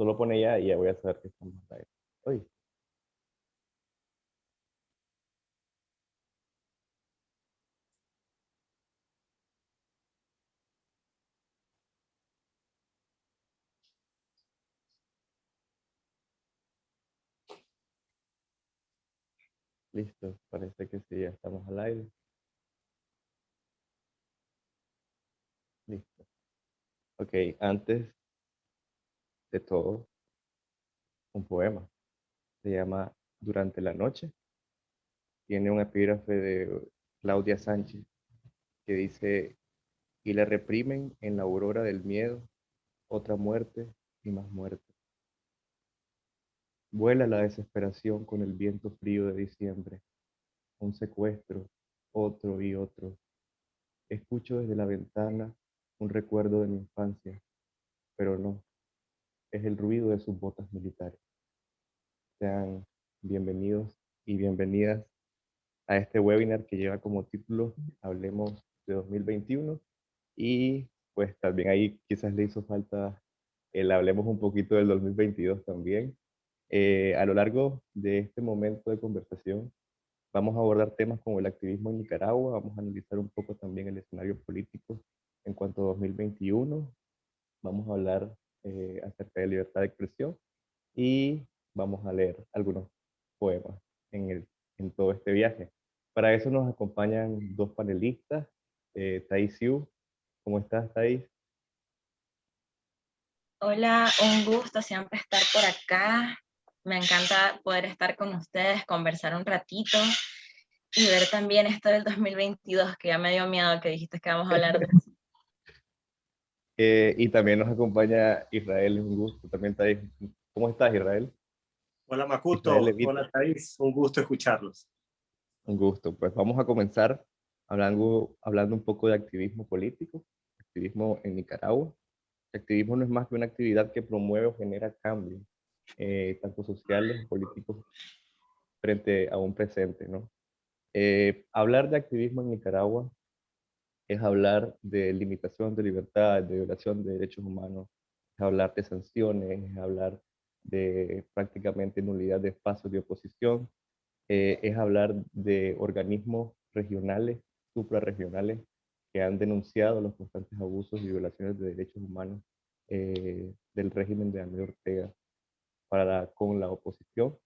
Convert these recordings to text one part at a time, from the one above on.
Solo pone ya y ya voy a saber que estamos ahí. Hoy. Listo, parece que sí, ya estamos al aire. Listo. Ok, antes de todo, un poema. Se llama Durante la noche. Tiene un epígrafe de Claudia Sánchez que dice, y le reprimen en la aurora del miedo otra muerte y más muerte. Vuela la desesperación con el viento frío de diciembre. Un secuestro, otro y otro. Escucho desde la ventana un recuerdo de mi infancia, pero no, es el ruido de sus botas militares. Sean bienvenidos y bienvenidas a este webinar que lleva como título Hablemos de 2021 y pues también ahí quizás le hizo falta el hablemos un poquito del 2022 también. Eh, a lo largo de este momento de conversación vamos a abordar temas como el activismo en Nicaragua, vamos a analizar un poco también el escenario político en cuanto a 2021, vamos a hablar eh, acerca de libertad de expresión y vamos a leer algunos poemas en, el, en todo este viaje. Para eso nos acompañan dos panelistas, eh, Thais Yu. ¿Cómo estás, Thais? Hola, un gusto siempre estar por acá. Me encanta poder estar con ustedes, conversar un ratito y ver también esto del 2022, que ya me dio miedo que dijiste que vamos a hablar de eso. Eh, y también nos acompaña Israel, un gusto. También Thais. ¿Cómo estás, Israel? Hola Makuto, hola Thais, un gusto escucharlos. Un gusto, pues vamos a comenzar hablando, hablando un poco de activismo político, activismo en Nicaragua. El activismo no es más que una actividad que promueve o genera cambios, eh, tanto sociales, políticos, frente a un presente, ¿no? Eh, hablar de activismo en Nicaragua es hablar de limitación de libertad, de violación de derechos humanos, es hablar de sanciones, es hablar de prácticamente nulidad de espacios de oposición, eh, es hablar de organismos regionales, suprarregionales, que han denunciado los constantes abusos y violaciones de derechos humanos eh, del régimen de Daniel Ortega para con la oposición.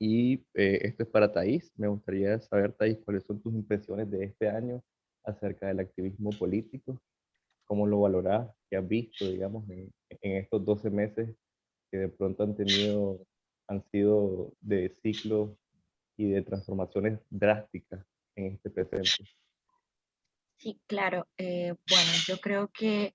Y eh, esto es para Thais. Me gustaría saber, Thais, cuáles son tus impresiones de este año acerca del activismo político, cómo lo valorás, qué has visto, digamos, en, estos 12 meses que de pronto han tenido, han sido de ciclos y de transformaciones drásticas en este presente. Sí, claro. Eh, bueno, yo creo que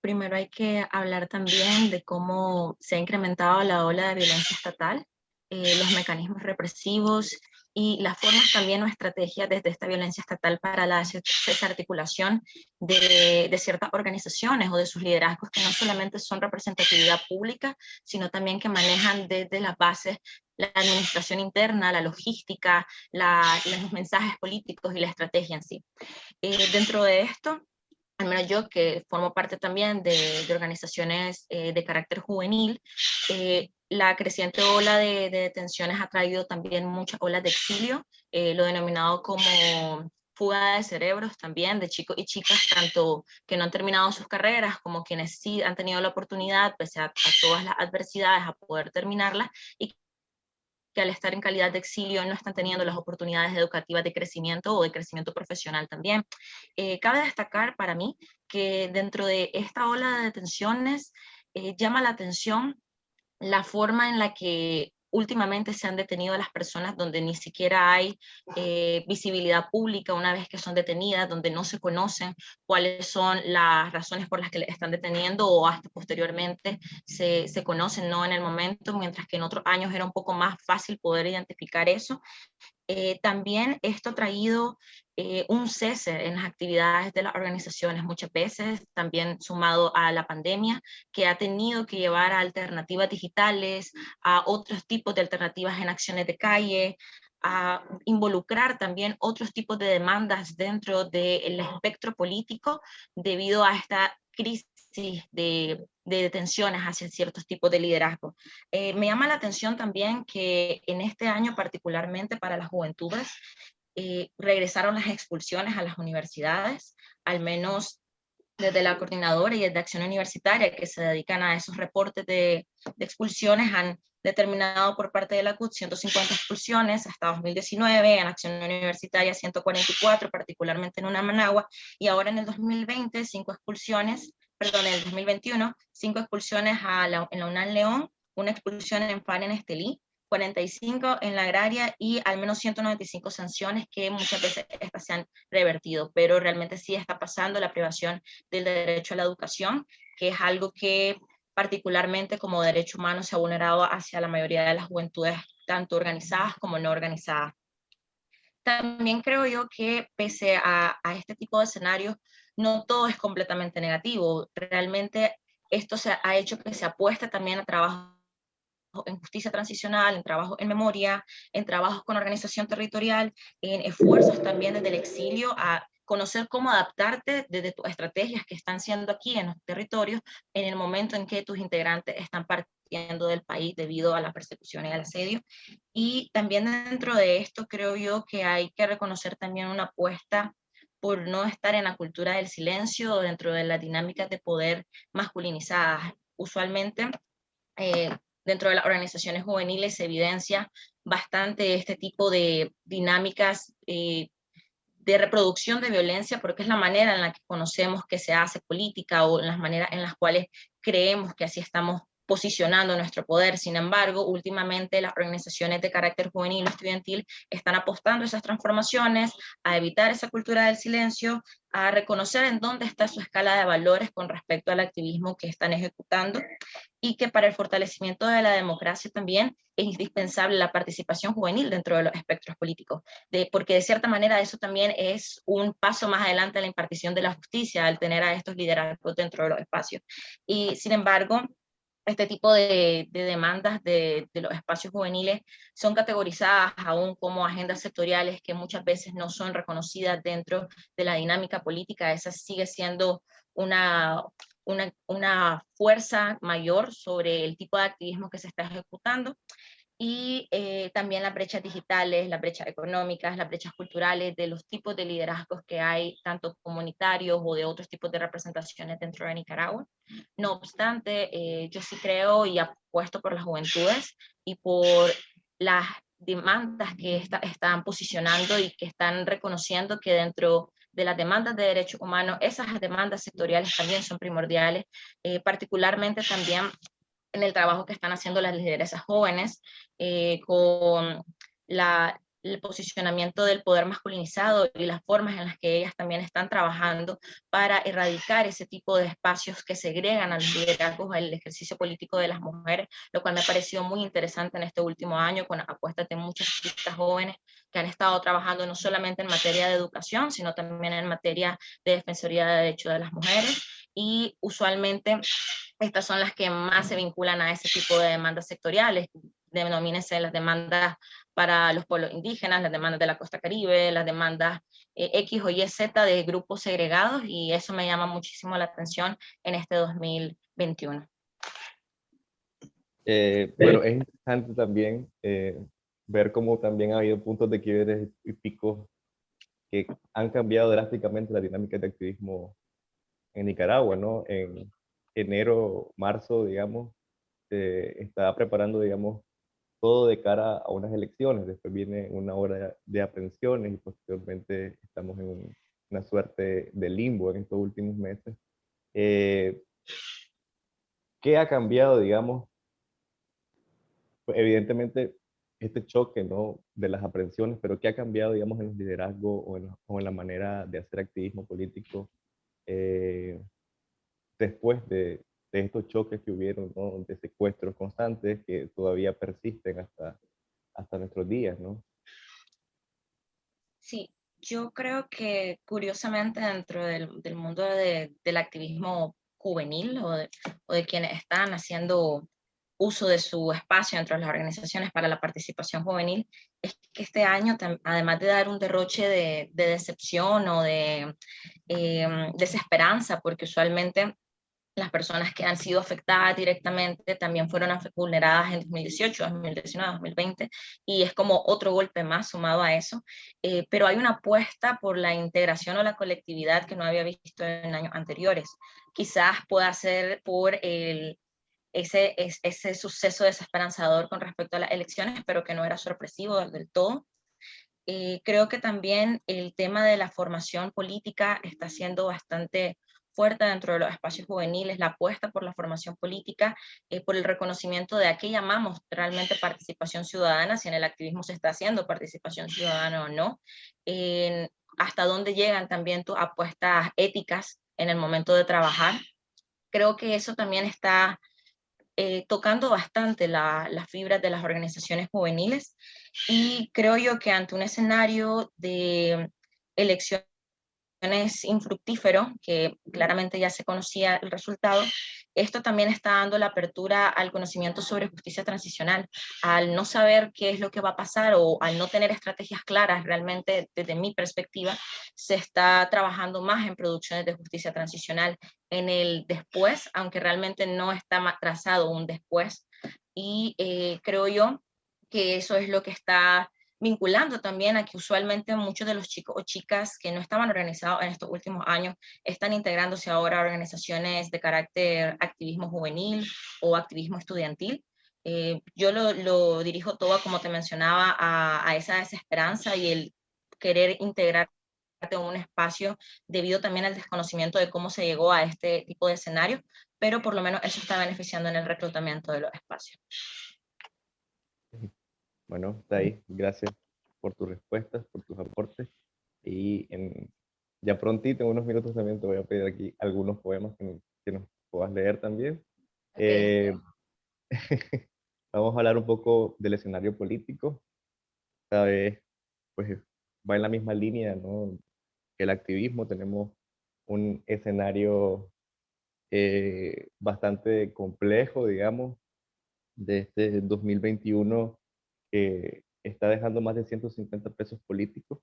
primero hay que hablar también de cómo se ha incrementado la ola de violencia estatal, eh, los mecanismos represivos y las formas también o estrategias desde esta violencia estatal para la desarticulación de, de, ciertas organizaciones o de sus liderazgos que no solamente son representatividad pública, sino también que manejan desde las bases la administración interna, la logística, los mensajes políticos y la estrategia en sí. Eh, dentro de esto, al menos yo que formo parte también de, organizaciones eh, de carácter juvenil, eh, la creciente ola de, detenciones ha traído también muchas olas de exilio, eh, lo denominado como fuga de cerebros también, de chicos y chicas, tanto que no han terminado sus carreras como quienes sí han tenido la oportunidad, pese a, a todas las adversidades, a poder terminarlas, y que al estar en calidad de exilio no están teniendo las oportunidades educativas de crecimiento o de crecimiento profesional también. Eh, cabe destacar para mí que dentro de esta ola de detenciones eh, llama la atención la forma en la que últimamente se han detenido a las personas donde ni siquiera hay eh, visibilidad pública una vez que son detenidas, donde no se conocen cuáles son las razones por las que le están deteniendo o hasta posteriormente se, se conocen no en el momento, mientras que en otros años era un poco más fácil poder identificar eso. Eh, también esto ha traído eh, un cese en las actividades de las organizaciones muchas veces, también sumado a la pandemia, que ha tenido que llevar a alternativas digitales, a otros tipos de alternativas en acciones de calle, a involucrar también otros tipos de demandas dentro del espectro político debido a esta crisis de, detenciones hacia ciertos tipos de liderazgo. Eh, me llama la atención también que en este año particularmente para las juventudes eh, regresaron las expulsiones a las universidades, al menos desde la coordinadora y desde Acción Universitaria que se dedican a esos reportes de, de expulsiones han determinado por parte de la CUT 150 expulsiones hasta 2019, en Acción Universitaria 144, particularmente en una Managua, y ahora en el 2020 cinco expulsiones perdón, en el 2021, cinco expulsiones a la, en la UNAM León, una expulsión en FAN en Estelí, 45 en la agraria y al menos 195 sanciones que muchas veces estas se han revertido, pero realmente sí está pasando la privación del derecho a la educación, que es algo que particularmente como derecho humano se ha vulnerado hacia la mayoría de las juventudes, tanto organizadas como no organizadas. También creo yo que pese a, a este tipo de escenarios, no todo es completamente negativo. Realmente esto se ha hecho que se apueste también a trabajo en justicia transicional, en trabajo en memoria, en trabajos con organización territorial, en esfuerzos también desde el exilio a conocer cómo adaptarte desde tus estrategias que están siendo aquí en los territorios en el momento en que tus integrantes están partiendo del país debido a la persecución y al asedio. Y también dentro de esto creo yo que hay que reconocer también una apuesta por no estar en la cultura del silencio dentro de las dinámicas de poder masculinizadas. Usualmente, eh, dentro de las organizaciones juveniles se evidencia bastante este tipo de dinámicas eh, de reproducción de violencia, porque es la manera en la que conocemos que se hace política o en las maneras en las cuales creemos que así estamos posicionando nuestro poder. Sin embargo, últimamente las organizaciones de carácter juvenil o estudiantil están apostando a esas transformaciones, a evitar esa cultura del silencio, a reconocer en dónde está su escala de valores con respecto al activismo que están ejecutando y que para el fortalecimiento de la democracia también es indispensable la participación juvenil dentro de los espectros políticos, de, porque de cierta manera eso también es un paso más adelante en la impartición de la justicia, al tener a estos liderazgos dentro de los espacios. Y sin embargo, este tipo de, demandas de, los espacios juveniles son categorizadas aún como agendas sectoriales que muchas veces no son reconocidas dentro de la dinámica política. Esa sigue siendo una, una, una fuerza mayor sobre el tipo de activismo que se está ejecutando y eh, también las brechas digitales, las brechas económicas, las brechas culturales, de los tipos de liderazgos que hay, tanto comunitarios o de otros tipos de representaciones dentro de Nicaragua. No obstante, eh, yo sí creo y apuesto por las juventudes y por las demandas que están posicionando y que están reconociendo que dentro de las demandas de derechos humanos, esas demandas sectoriales también son primordiales, eh, particularmente también en el trabajo que están haciendo las lideresas jóvenes, eh, con la, el posicionamiento del poder masculinizado y las formas en las que ellas también están trabajando para erradicar ese tipo de espacios que segregan al liderazgo, al ejercicio político de las mujeres, lo cual me ha parecido muy interesante en este último año con apuestas de muchas chicas jóvenes que han estado trabajando no solamente en materia de educación, sino también en materia de defensoría de derechos de las mujeres y usualmente estas son las que más se vinculan a ese tipo de demandas sectoriales, denomínense las demandas para los pueblos indígenas, las demandas de la costa caribe, las demandas eh, X o Y, Z de grupos segregados, y eso me llama muchísimo la atención en este 2021. Eh, bueno, es interesante también eh, ver cómo también ha habido puntos de quiebre y picos que han cambiado drásticamente la dinámica de activismo en Nicaragua, ¿no? En, enero, marzo, digamos, se estaba preparando, digamos, todo de cara a unas elecciones. Después viene una hora de aprehensiones y posteriormente estamos en una suerte de limbo en estos últimos meses. Eh, ¿Qué ha cambiado, digamos? Pues evidentemente este choque ¿no? de las aprehensiones, pero ¿qué ha cambiado, digamos, en los liderazgos o en, o en la manera de hacer activismo político eh, después de, estos choques que hubieron, de secuestros constantes que todavía persisten hasta, hasta nuestros días, ¿no? Sí, yo creo que curiosamente dentro del, mundo del activismo juvenil o de, quienes están haciendo uso de su espacio dentro de las organizaciones para la participación juvenil, es que este año, además de dar un derroche de, decepción o de eh, desesperanza, porque usualmente las personas que han sido afectadas directamente también fueron vulneradas en 2018, 2019, 2020, y es como otro golpe más sumado a eso, eh, pero hay una apuesta por la integración o la colectividad que no había visto en años anteriores. Quizás pueda ser por el, ese, ese suceso desesperanzador con respecto a las elecciones, pero que no era sorpresivo del todo. Eh, creo que también el tema de la formación política está siendo bastante fuerte dentro de los espacios juveniles, la apuesta por la formación política, eh, por el reconocimiento de a qué llamamos realmente participación ciudadana, si en el activismo se está haciendo participación ciudadana o no, hasta dónde llegan también tus apuestas éticas en el momento de trabajar. Creo que eso también está eh, tocando bastante las fibras de las organizaciones juveniles. Y creo yo que ante un escenario de elección es infructífero, que claramente ya se conocía el resultado, esto también está dando la apertura al conocimiento sobre justicia transicional. Al no saber qué es lo que va a pasar o al no tener estrategias claras, realmente desde mi perspectiva, se está trabajando más en producciones de justicia transicional en el después, aunque realmente no está trazado un después. Y eh, creo yo que eso es lo que está vinculando también a que usualmente muchos de los chicos o chicas que no estaban organizados en estos últimos años están integrándose ahora a organizaciones de carácter activismo juvenil o activismo estudiantil. Eh, yo lo, dirijo todo, como te mencionaba, a, esa desesperanza y el querer integrarte en un espacio debido también al desconocimiento de cómo se llegó a este tipo de escenario, pero por lo menos eso está beneficiando en el reclutamiento de los espacios. Bueno, está ahí. Gracias por tus respuestas, por tus aportes. Y en, ya prontito, en unos minutos también te voy a pedir aquí algunos poemas que, nos puedas leer también. Eh, vamos a hablar un poco del escenario político. Esta vez, pues, va en la misma línea, ¿no? Que el activismo. Tenemos un escenario eh, bastante complejo, digamos, de este 2021 que está dejando más de 150 pesos políticos,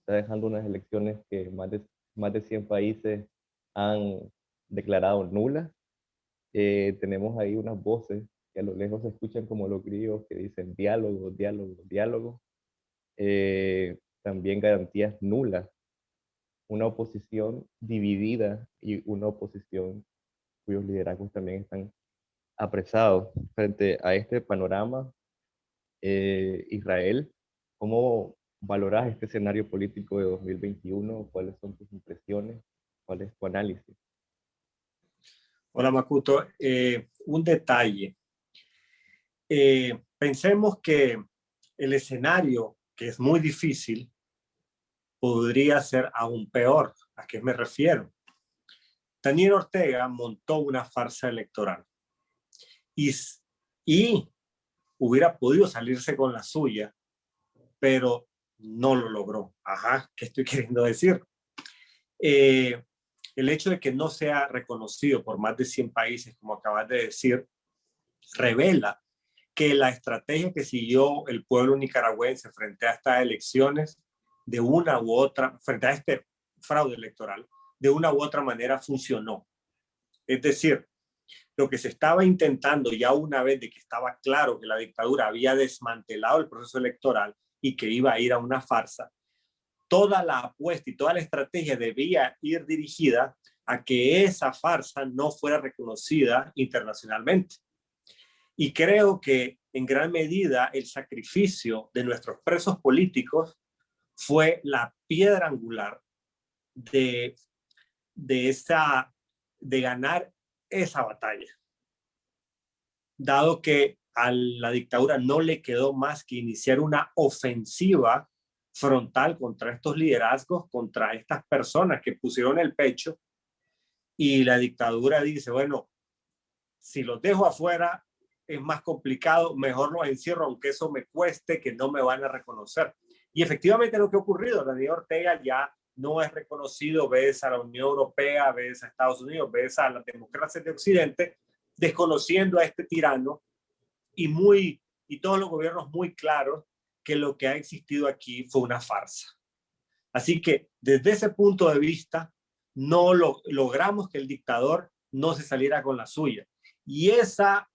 está dejando unas elecciones que más de, más de 100 países han declarado nulas. Eh, tenemos ahí unas voces que a lo lejos se escuchan como los griegos que dicen diálogo, diálogo, diálogo. Eh, también garantías nulas. Una oposición dividida y una oposición cuyos liderazgos también están apresados. Frente a este panorama, eh, Israel, ¿cómo valoras este escenario político de 2021? ¿Cuáles son tus impresiones? ¿Cuál es tu análisis? Hola Makuto, eh, un detalle. Eh, pensemos que el escenario, que es muy difícil, podría ser aún peor. ¿A qué me refiero? Daniel Ortega montó una farsa electoral y, y hubiera podido salirse con la suya, pero no lo logró. Ajá, ¿qué estoy queriendo decir? Eh, el hecho de que no sea reconocido por más de 100 países, como acabas de decir, revela que la estrategia que siguió el pueblo nicaragüense frente a estas elecciones, de una u otra, frente a este fraude electoral, de una u otra manera funcionó. Es decir, lo que se estaba intentando ya una vez de que estaba claro que la dictadura había desmantelado el proceso electoral y que iba a ir a una farsa, toda la apuesta y toda la estrategia debía ir dirigida a que esa farsa no fuera reconocida internacionalmente. Y creo que en gran medida el sacrificio de nuestros presos políticos fue la piedra angular de, de, esa, de ganar esa batalla. Dado que a la dictadura no le quedó más que iniciar una ofensiva frontal contra estos liderazgos, contra estas personas que pusieron el pecho, y la dictadura dice, bueno, si los dejo afuera es más complicado, mejor los encierro, aunque eso me cueste, que no me van a reconocer. Y efectivamente lo que ha ocurrido, Daniel Ortega ya no es reconocido, ves a la Unión Europea, ves a Estados Unidos, ves a las democracias de Occidente, desconociendo a este tirano y, muy, y todos los gobiernos muy claros que lo que ha existido aquí fue una farsa. Así que desde ese punto de vista, no lo, logramos que el dictador no se saliera con la suya. Y esa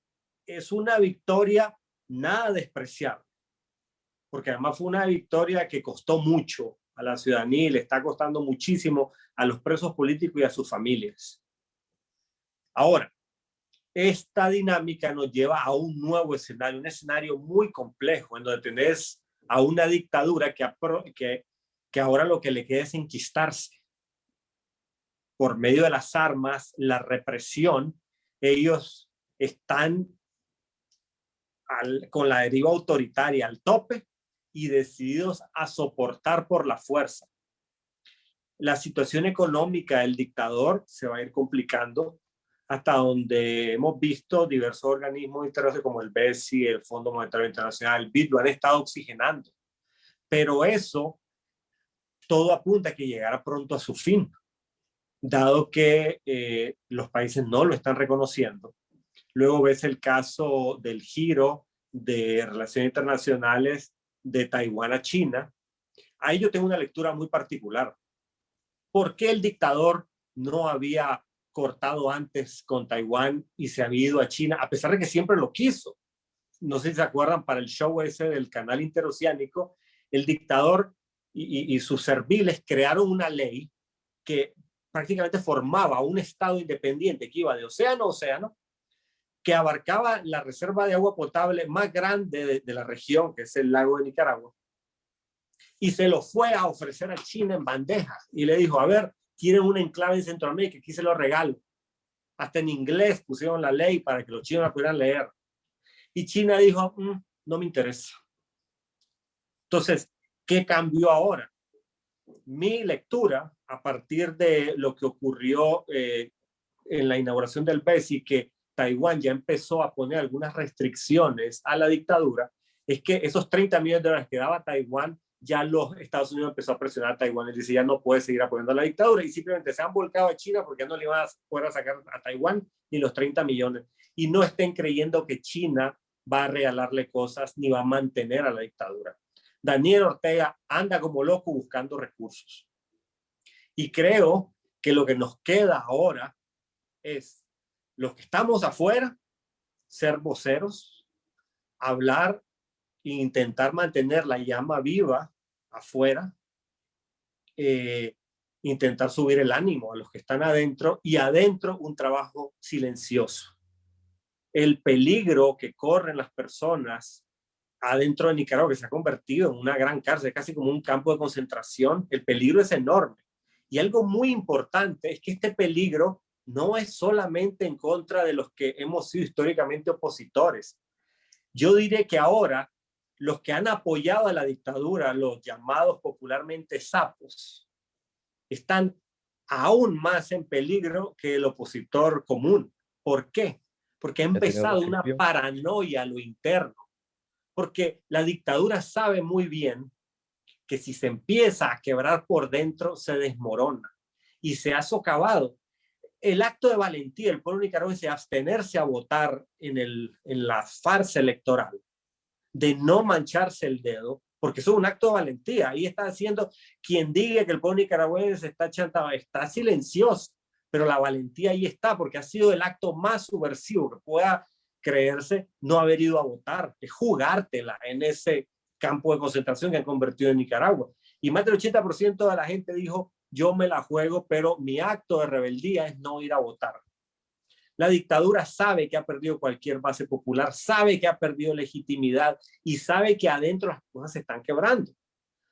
es una victoria nada despreciable, porque además fue una victoria que costó mucho a la ciudadanía le está costando muchísimo a los presos políticos y a sus familias. Ahora, esta dinámica nos lleva a un nuevo escenario, un escenario muy complejo, en donde tenés a una dictadura que ahora lo que le queda es enquistarse. Por medio de las armas, la represión, ellos están con la deriva autoritaria al tope y decididos a soportar por la fuerza. La situación económica del dictador se va a ir complicando hasta donde hemos visto diversos organismos internacionales como el BESI, el Fondo Monetario Internacional, el BID, lo han estado oxigenando. Pero eso, todo apunta a que llegará pronto a su fin, dado que eh, los países no lo están reconociendo Luego ves el caso del giro de relaciones internacionales de Taiwán a China. Ahí yo tengo una lectura muy particular. ¿Por qué el dictador no había cortado antes con Taiwán y se había ido a China, a pesar de que siempre lo quiso? No sé si se acuerdan, para el show ese del canal interoceánico, el dictador y, y sus serviles crearon una ley que prácticamente formaba un estado independiente que iba de océano a océano que abarcaba la reserva de agua potable más grande de, la región, que es el lago de Nicaragua. Y se lo fue a ofrecer a China en bandeja. Y le dijo, a ver, tienen un enclave en Centroamérica, aquí se lo regalo. Hasta en inglés pusieron la ley para que los chinos la pudieran leer. Y China dijo, mm, no me interesa. Entonces, ¿qué cambió ahora? Mi lectura, a partir de lo que ocurrió eh, en la inauguración del BESI, que Taiwán ya empezó a poner algunas restricciones a la dictadura, es que esos 30 millones de dólares que daba Taiwán, ya los Estados Unidos empezó a presionar a Taiwán y dice ya no puede seguir apoyando a la dictadura y simplemente se han volcado a China porque no le iban a poder sacar a Taiwán ni los 30 millones. Y no estén creyendo que China va a regalarle cosas ni va a mantener a la dictadura. Daniel Ortega anda como loco buscando recursos. Y creo que lo que nos queda ahora es los que estamos afuera, ser voceros, hablar e intentar mantener la llama viva afuera, eh, intentar subir el ánimo a los que están adentro y adentro un trabajo silencioso. El peligro que corren las personas adentro de Nicaragua, que se ha convertido en una gran cárcel, casi como un campo de concentración, el peligro es enorme. Y algo muy importante es que este peligro no es solamente en contra de los que hemos sido históricamente opositores. Yo diré que ahora los que han apoyado a la dictadura, los llamados popularmente sapos, están aún más en peligro que el opositor común. ¿Por qué? Porque ha empezado una paranoia a lo interno. Porque la dictadura sabe muy bien que si se empieza a quebrar por dentro, se desmorona y se ha socavado el acto de valentía del pueblo nicaragüense abstenerse a votar en, el, en la farsa electoral, de no mancharse el dedo, porque eso es un acto de valentía. Ahí está haciendo quien diga que el pueblo nicaragüense está chantado, está silencioso, pero la valentía ahí está, porque ha sido el acto más subversivo que pueda creerse no haber ido a votar, es jugártela en ese campo de concentración que han convertido en Nicaragua. Y más del 80% de la gente dijo, yo me la juego, pero mi acto de rebeldía es no ir a votar. La dictadura sabe que ha perdido cualquier base popular, sabe que ha perdido legitimidad y sabe que adentro las cosas se están quebrando.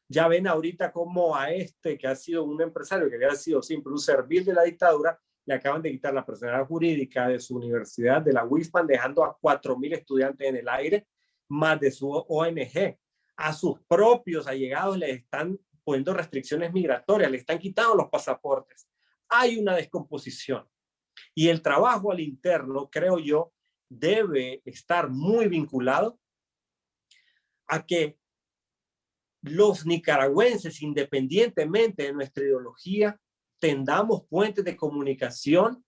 Ya ven ahorita como a este que ha sido un empresario, que había sido siempre un servil de la dictadura, le acaban de quitar la personalidad jurídica de su universidad, de la WISPAN, dejando a 4.000 estudiantes en el aire, más de su ONG. A sus propios allegados les están poniendo restricciones migratorias, le están quitando los pasaportes. Hay una descomposición. Y el trabajo al interno, creo yo, debe estar muy vinculado a que los nicaragüenses, independientemente de nuestra ideología, tendamos puentes de comunicación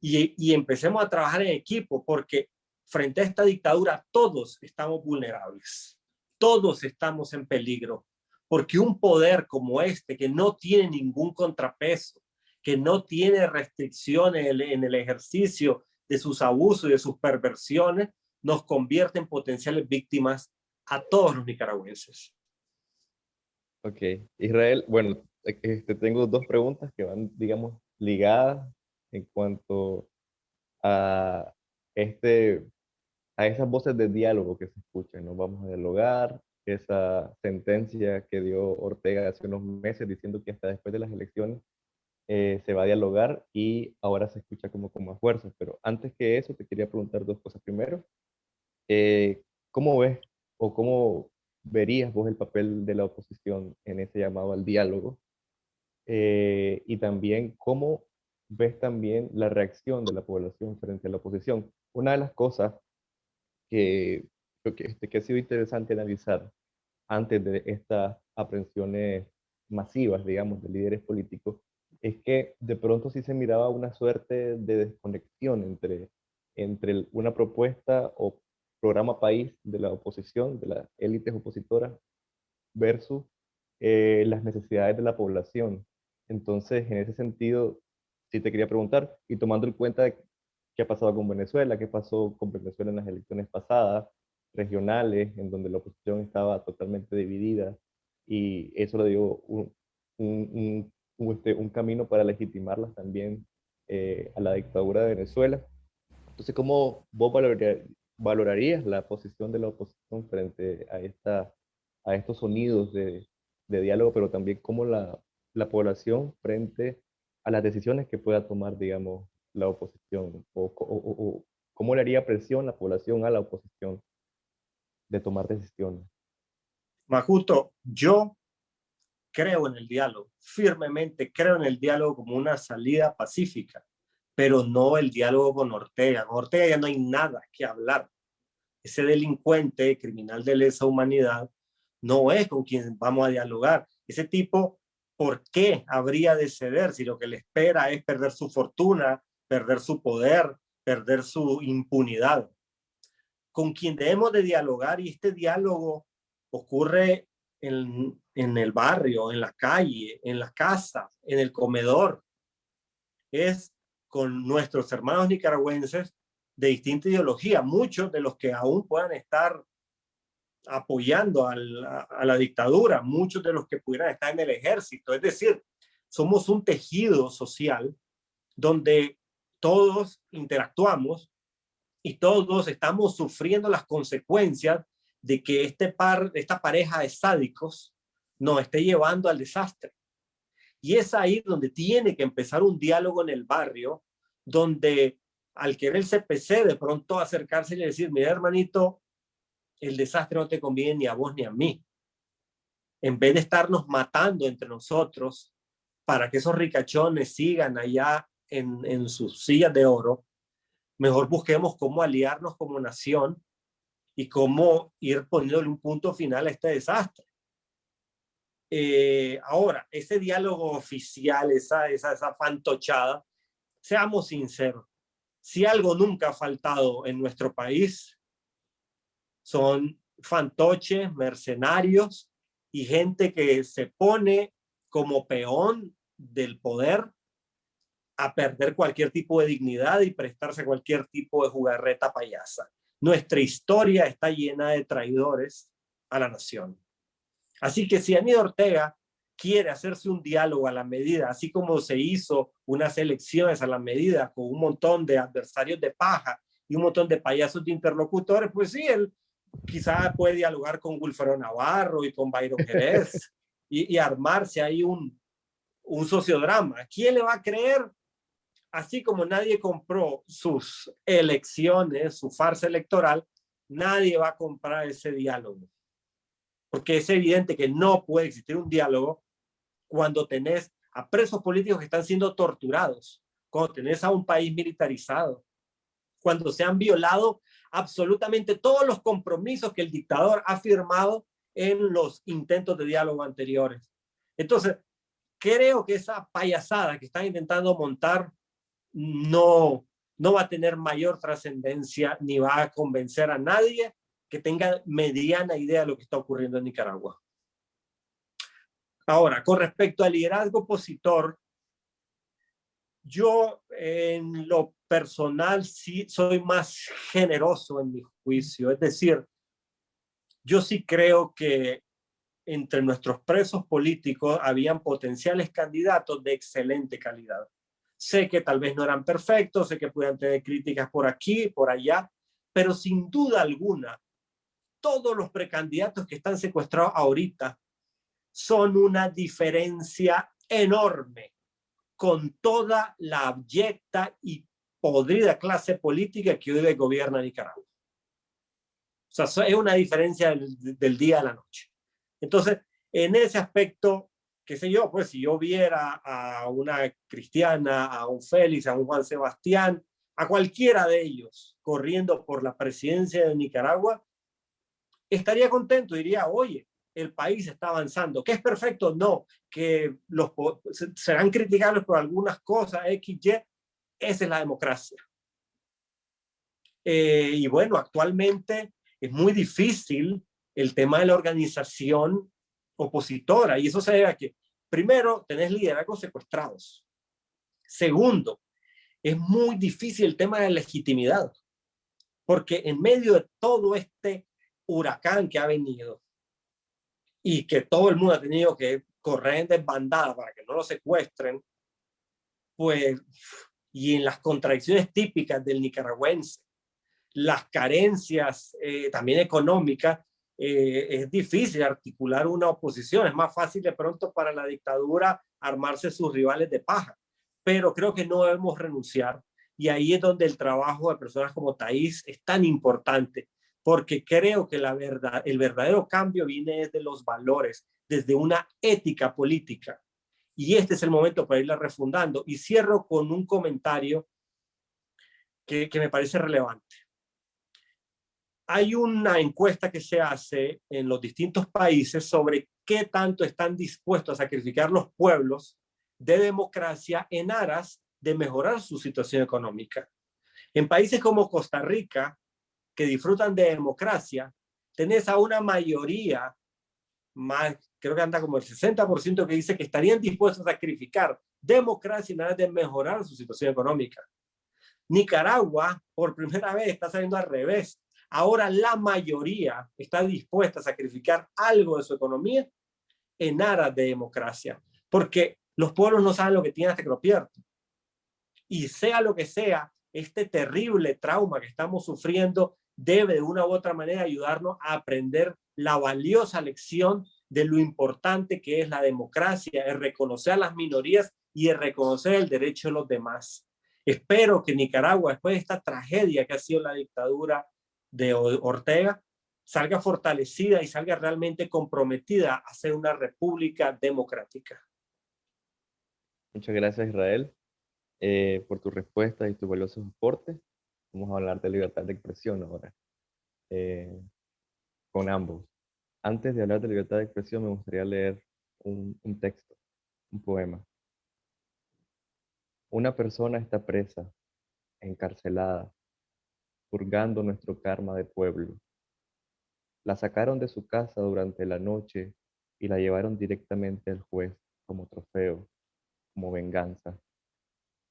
y, y, empecemos a trabajar en equipo, porque frente a esta dictadura todos estamos vulnerables, todos estamos en peligro porque un poder como este, que no tiene ningún contrapeso, que no tiene restricciones en el ejercicio de sus abusos y de sus perversiones, nos convierte en potenciales víctimas a todos los nicaragüenses. Ok, Israel, bueno, este, tengo dos preguntas que van, digamos, ligadas en cuanto a, este, a esas voces de diálogo que se escuchan, ¿no? Vamos a dialogar, esa sentencia que dio Ortega hace unos meses diciendo que hasta después de las elecciones eh, se va a dialogar y ahora se escucha como con más fuerza. Pero antes que eso, te quería preguntar dos cosas. Primero, eh, ¿cómo ves o cómo verías vos el papel de la oposición en ese llamado al diálogo? Eh, y también, ¿cómo ves también la reacción de la población frente a la oposición? Una de las cosas que creo que, este, que ha sido interesante analizar antes de estas aprehensiones masivas, digamos, de líderes políticos, es que de pronto sí se miraba una suerte de desconexión entre, entre una propuesta o programa país de la oposición, de las élites opositoras, versus eh, las necesidades de la población. Entonces, en ese sentido, sí te quería preguntar, y tomando en cuenta qué ha pasado con Venezuela, qué pasó con Venezuela en las elecciones pasadas, regionales, en donde la oposición estaba totalmente dividida, y eso le dio un, un, un, este, un camino para legitimarlas también eh, a la dictadura de Venezuela. Entonces, ¿cómo vos valorarías la posición de la oposición frente a, esta, a estos sonidos de, de diálogo, pero también cómo la, la población frente a las decisiones que pueda tomar, digamos, la oposición? O, o, cómo le haría presión la población a la oposición de tomar decisiones? Más yo creo en el diálogo, firmemente creo en el diálogo como una salida pacífica, pero no el diálogo con Ortega. Con Ortega ya no hay nada que hablar. Ese delincuente, criminal de lesa humanidad, no es con quien vamos a dialogar. Ese tipo, ¿por qué habría de ceder si lo que le espera es perder su fortuna, perder su poder, perder su impunidad? Con quien debemos de dialogar y este diálogo ocurre en, el barrio, en la calle, en la casa, en el comedor. Es con nuestros hermanos nicaragüenses de distinta ideología, muchos de los que aún puedan estar apoyando a la, dictadura, muchos de los que pudieran estar en el ejército. Es decir, somos un tejido social donde todos interactuamos y todos estamos sufriendo las consecuencias de que este par, esta pareja de sádicos nos esté llevando al desastre. Y es ahí donde tiene que empezar un diálogo en el barrio, donde al querer el CPC de pronto acercarse y decir, mira hermanito, el desastre no te conviene ni a vos ni a mí. En vez de estarnos matando entre nosotros para que esos ricachones sigan allá en, en sus sillas de oro, mejor busquemos cómo aliarnos como nación y cómo ir poniéndole un punto final a este desastre. Eh, ahora, ese diálogo oficial, esa, esa, esa fantochada, seamos sinceros, si algo nunca ha faltado en nuestro país, son fantoches, mercenarios y gente que se pone como peón del poder a perder cualquier tipo de dignidad y prestarse a cualquier tipo de jugarreta payasa. Nuestra historia está llena de traidores a la nación. Así que si Aníbal Ortega quiere hacerse un diálogo a la medida, así como se hizo unas elecciones a la medida con un montón de adversarios de paja y un montón de payasos de interlocutores, pues sí, él quizá puede dialogar con Wilfredo Navarro y con Byron Jerez y, y, armarse ahí un, un sociodrama. ¿Quién le va a creer? Así como nadie compró sus elecciones, su farsa electoral, nadie va a comprar ese diálogo porque es evidente que no puede existir un diálogo cuando tenés a presos políticos que están siendo torturados, cuando tenés a un país militarizado, cuando se han violado absolutamente todos los compromisos que el dictador ha firmado en los intentos de diálogo anteriores. Entonces, creo que esa payasada que están intentando montar no, no va a tener mayor trascendencia ni va a convencer a nadie que tenga mediana idea de lo que está ocurriendo en Nicaragua. Ahora, con respecto al liderazgo opositor, yo en lo personal sí soy más generoso en mi juicio. Es decir, yo sí creo que entre nuestros presos políticos habían potenciales candidatos de excelente calidad. Sé que tal vez no eran perfectos, sé que puedan tener críticas por aquí, por allá, pero sin duda alguna, todos los precandidatos que están secuestrados ahorita son una diferencia enorme con toda la abyecta y podrida clase política que hoy gobierna Nicaragua. O sea, es una diferencia del, día a la noche. Entonces, en ese aspecto, qué sé yo, pues si yo viera a una cristiana, a un Félix, a un Juan Sebastián, a cualquiera de ellos corriendo por la presidencia de Nicaragua, estaría contento, diría, oye, el país está avanzando. ¿Que es perfecto? No. Que los serán criticables por algunas cosas, X, Y. Esa es la democracia. Eh, y bueno, actualmente es muy difícil el tema de la organización opositora. Y eso se debe a que, primero, tenés liderazgos secuestrados. Segundo, es muy difícil el tema de legitimidad. Porque en medio de todo este huracán que ha venido y que todo el mundo ha tenido que correr en desbandada para que no lo secuestren, pues, y en las contradicciones típicas del nicaragüense, las carencias eh, también económicas, eh, es difícil articular una oposición, es más fácil de pronto para la dictadura armarse sus rivales de paja, pero creo que no debemos renunciar y ahí es donde el trabajo de personas como Thais es tan importante, porque creo que la verdad, el verdadero cambio viene desde los valores, desde una ética política. Y este es el momento para irla refundando. Y cierro con un comentario que, que me parece relevante hay una encuesta que se hace en los distintos países sobre qué tanto están dispuestos a sacrificar los pueblos de democracia en aras de mejorar su situación económica. En países como Costa Rica, que disfrutan de democracia, tenés a una mayoría, más, creo que anda como el 60% que dice que estarían dispuestos a sacrificar democracia en aras de mejorar su situación económica. Nicaragua, por primera vez, está saliendo al revés. Ahora la mayoría está dispuesta a sacrificar algo de su economía en aras de democracia, porque los pueblos no saben lo que tienen hasta que lo pierden. Y sea lo que sea, este terrible trauma que estamos sufriendo debe de una u otra manera ayudarnos a aprender la valiosa lección de lo importante que es la democracia, es reconocer a las minorías y es reconocer el derecho de los demás. Espero que Nicaragua, después de esta tragedia que ha sido la dictadura de Ortega salga fortalecida y salga realmente comprometida a ser una república democrática. Muchas gracias Israel eh, por tu respuesta y tu valioso aporte. Vamos a hablar de libertad de expresión ahora, eh, con ambos. Antes de hablar de libertad de expresión me gustaría leer un texto, un poema. Una persona está presa, encarcelada, purgando nuestro karma de pueblo. La sacaron de su casa durante la noche y la llevaron directamente al juez como trofeo, como venganza.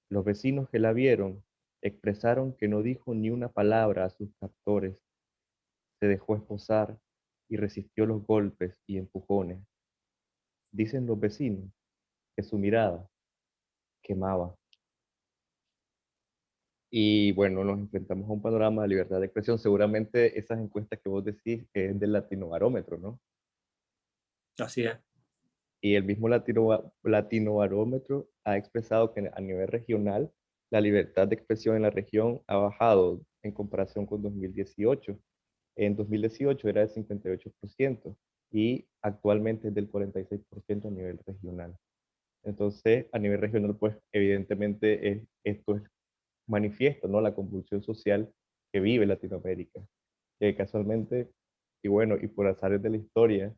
Los vecinos que la vieron expresaron que no dijo ni una palabra a sus captores. Se dejó esposar y resistió los golpes y empujones. Dicen los vecinos que su mirada quemaba. Y bueno, nos enfrentamos a un panorama de libertad de expresión. Seguramente esas encuestas que vos decís es del latinobarómetro, ¿no? Así es. Y el mismo latino, latinobarómetro ha expresado que a nivel regional la libertad de expresión en la región ha bajado en comparación con 2018. En 2018 era del 58% y actualmente es del 46% a nivel regional. Entonces, a nivel regional, pues evidentemente es, esto es manifiesto, ¿no? La convulsión social que vive Latinoamérica, que casualmente, y bueno, y por azares de la historia,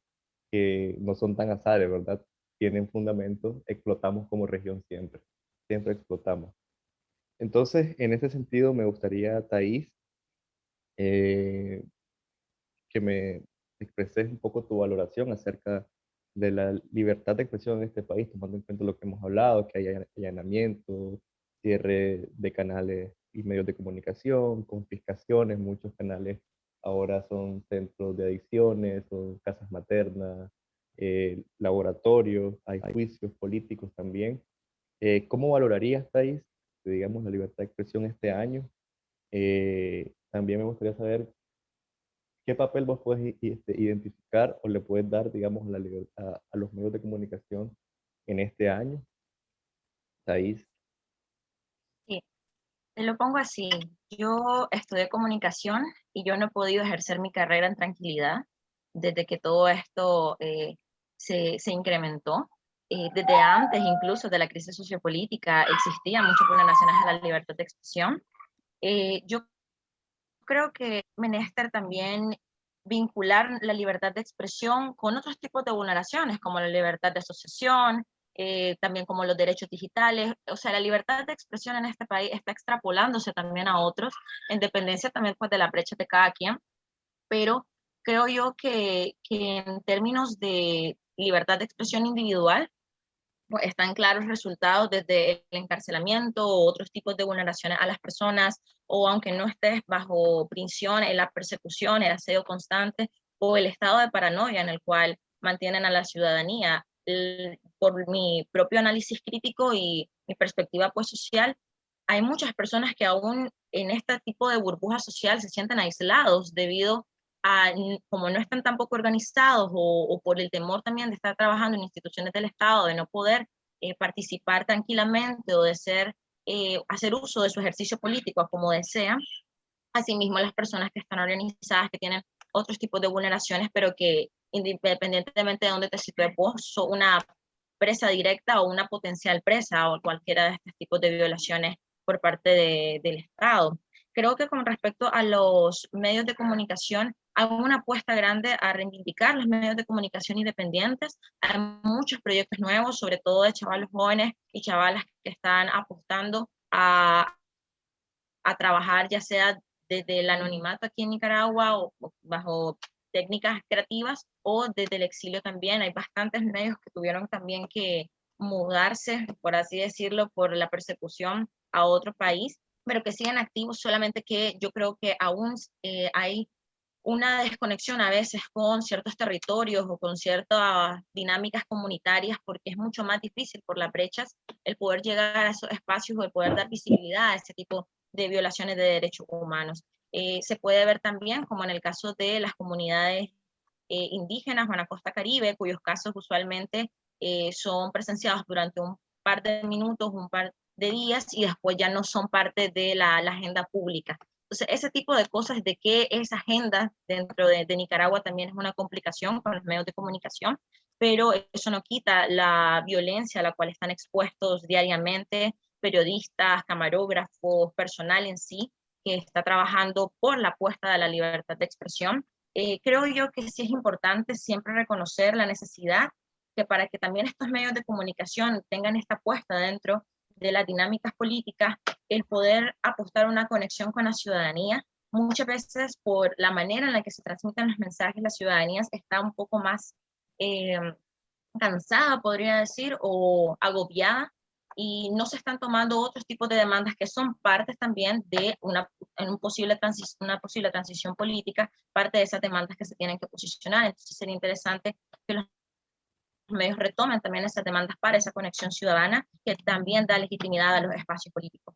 que no son tan azares, ¿verdad? Tienen fundamento, explotamos como región siempre, siempre explotamos. Entonces, en ese sentido, me gustaría, Thais, eh, que me expreses un poco tu valoración acerca de la libertad de expresión en este país, tomando en cuenta lo que hemos hablado, que hay allanamiento, cierre de canales y medios de comunicación, confiscaciones, muchos canales ahora son centros de adicciones o casas maternas, eh, laboratorios, hay juicios políticos también. Eh, ¿Cómo valorarías, Thais, digamos, la libertad de expresión este año? Eh, también me gustaría saber qué papel vos puedes este, identificar o le puedes dar, digamos, la a, a los medios de comunicación en este año. Thais. Te lo pongo así, yo estudié comunicación y yo no he podido ejercer mi carrera en tranquilidad desde que todo esto eh, se, se, incrementó. Eh, desde antes incluso de la crisis sociopolítica existían muchas vulneraciones a la libertad de expresión. Eh, yo creo que menester también vincular la libertad de expresión con otros tipos de vulneraciones, como la libertad de asociación, eh, también como los derechos digitales, o sea, la libertad de expresión en este país está extrapolándose también a otros, en dependencia también pues, de la brecha de cada quien, pero creo yo que, que en términos de libertad de expresión individual, pues, están claros resultados desde el encarcelamiento o otros tipos de vulneraciones a las personas, o aunque no estés bajo prisión, en la persecución, el aseo constante, o el estado de paranoia en el cual mantienen a la ciudadanía por mi propio análisis crítico y mi perspectiva pues social, hay muchas personas que aún en este tipo de burbuja social se sienten aislados debido a, como no están tampoco organizados o, por el temor también de estar trabajando en instituciones del Estado, de no poder eh, participar tranquilamente o de ser, eh, hacer uso de su ejercicio político como desean. Asimismo, las personas que están organizadas, que tienen otros tipos de vulneraciones, pero que independientemente de dónde te sitúes vos, sos una presa directa o una potencial presa o cualquiera de estos tipos de violaciones por parte de, del Estado. Creo que con respecto a los medios de comunicación, hay una apuesta grande a reivindicar los medios de comunicación independientes. Hay muchos proyectos nuevos, sobre todo de chavalos jóvenes y chavalas que están apostando a trabajar ya sea desde el anonimato aquí en Nicaragua o bajo técnicas creativas o desde el exilio también. Hay bastantes medios que tuvieron también que mudarse, por así decirlo, por la persecución a otro país, pero que siguen activos, solamente que yo creo que aún eh, hay una desconexión a veces con ciertos territorios o con ciertas dinámicas comunitarias, porque es mucho más difícil por las brechas el poder llegar a esos espacios o el poder dar visibilidad a ese tipo de violaciones de derechos humanos. Eh, se puede ver también, como en el caso de las comunidades eh, indígenas o en la costa caribe, cuyos casos usualmente eh, son presenciados durante un par de minutos, un par de días y después ya no son parte de la, agenda pública. Entonces, ese tipo de cosas de que esa agenda dentro de, de, Nicaragua también es una complicación con los medios de comunicación, pero eso no quita la violencia a la cual están expuestos diariamente periodistas, camarógrafos, personal en sí, que está trabajando por la apuesta de la libertad de expresión. Eh, creo yo que sí es importante siempre reconocer la necesidad que para que también estos medios de comunicación tengan esta apuesta dentro de las dinámicas políticas, el poder apostar una conexión con la ciudadanía, muchas veces por la manera en la que se transmiten los mensajes, la ciudadanía está un poco más eh, cansada, podría decir, o agobiada y no se están tomando otros tipos de demandas que son partes también de una, en un posible una posible transición política, parte de esas demandas que se tienen que posicionar. Entonces sería interesante que los medios retomen también esas demandas para esa conexión ciudadana que también da legitimidad a los espacios políticos.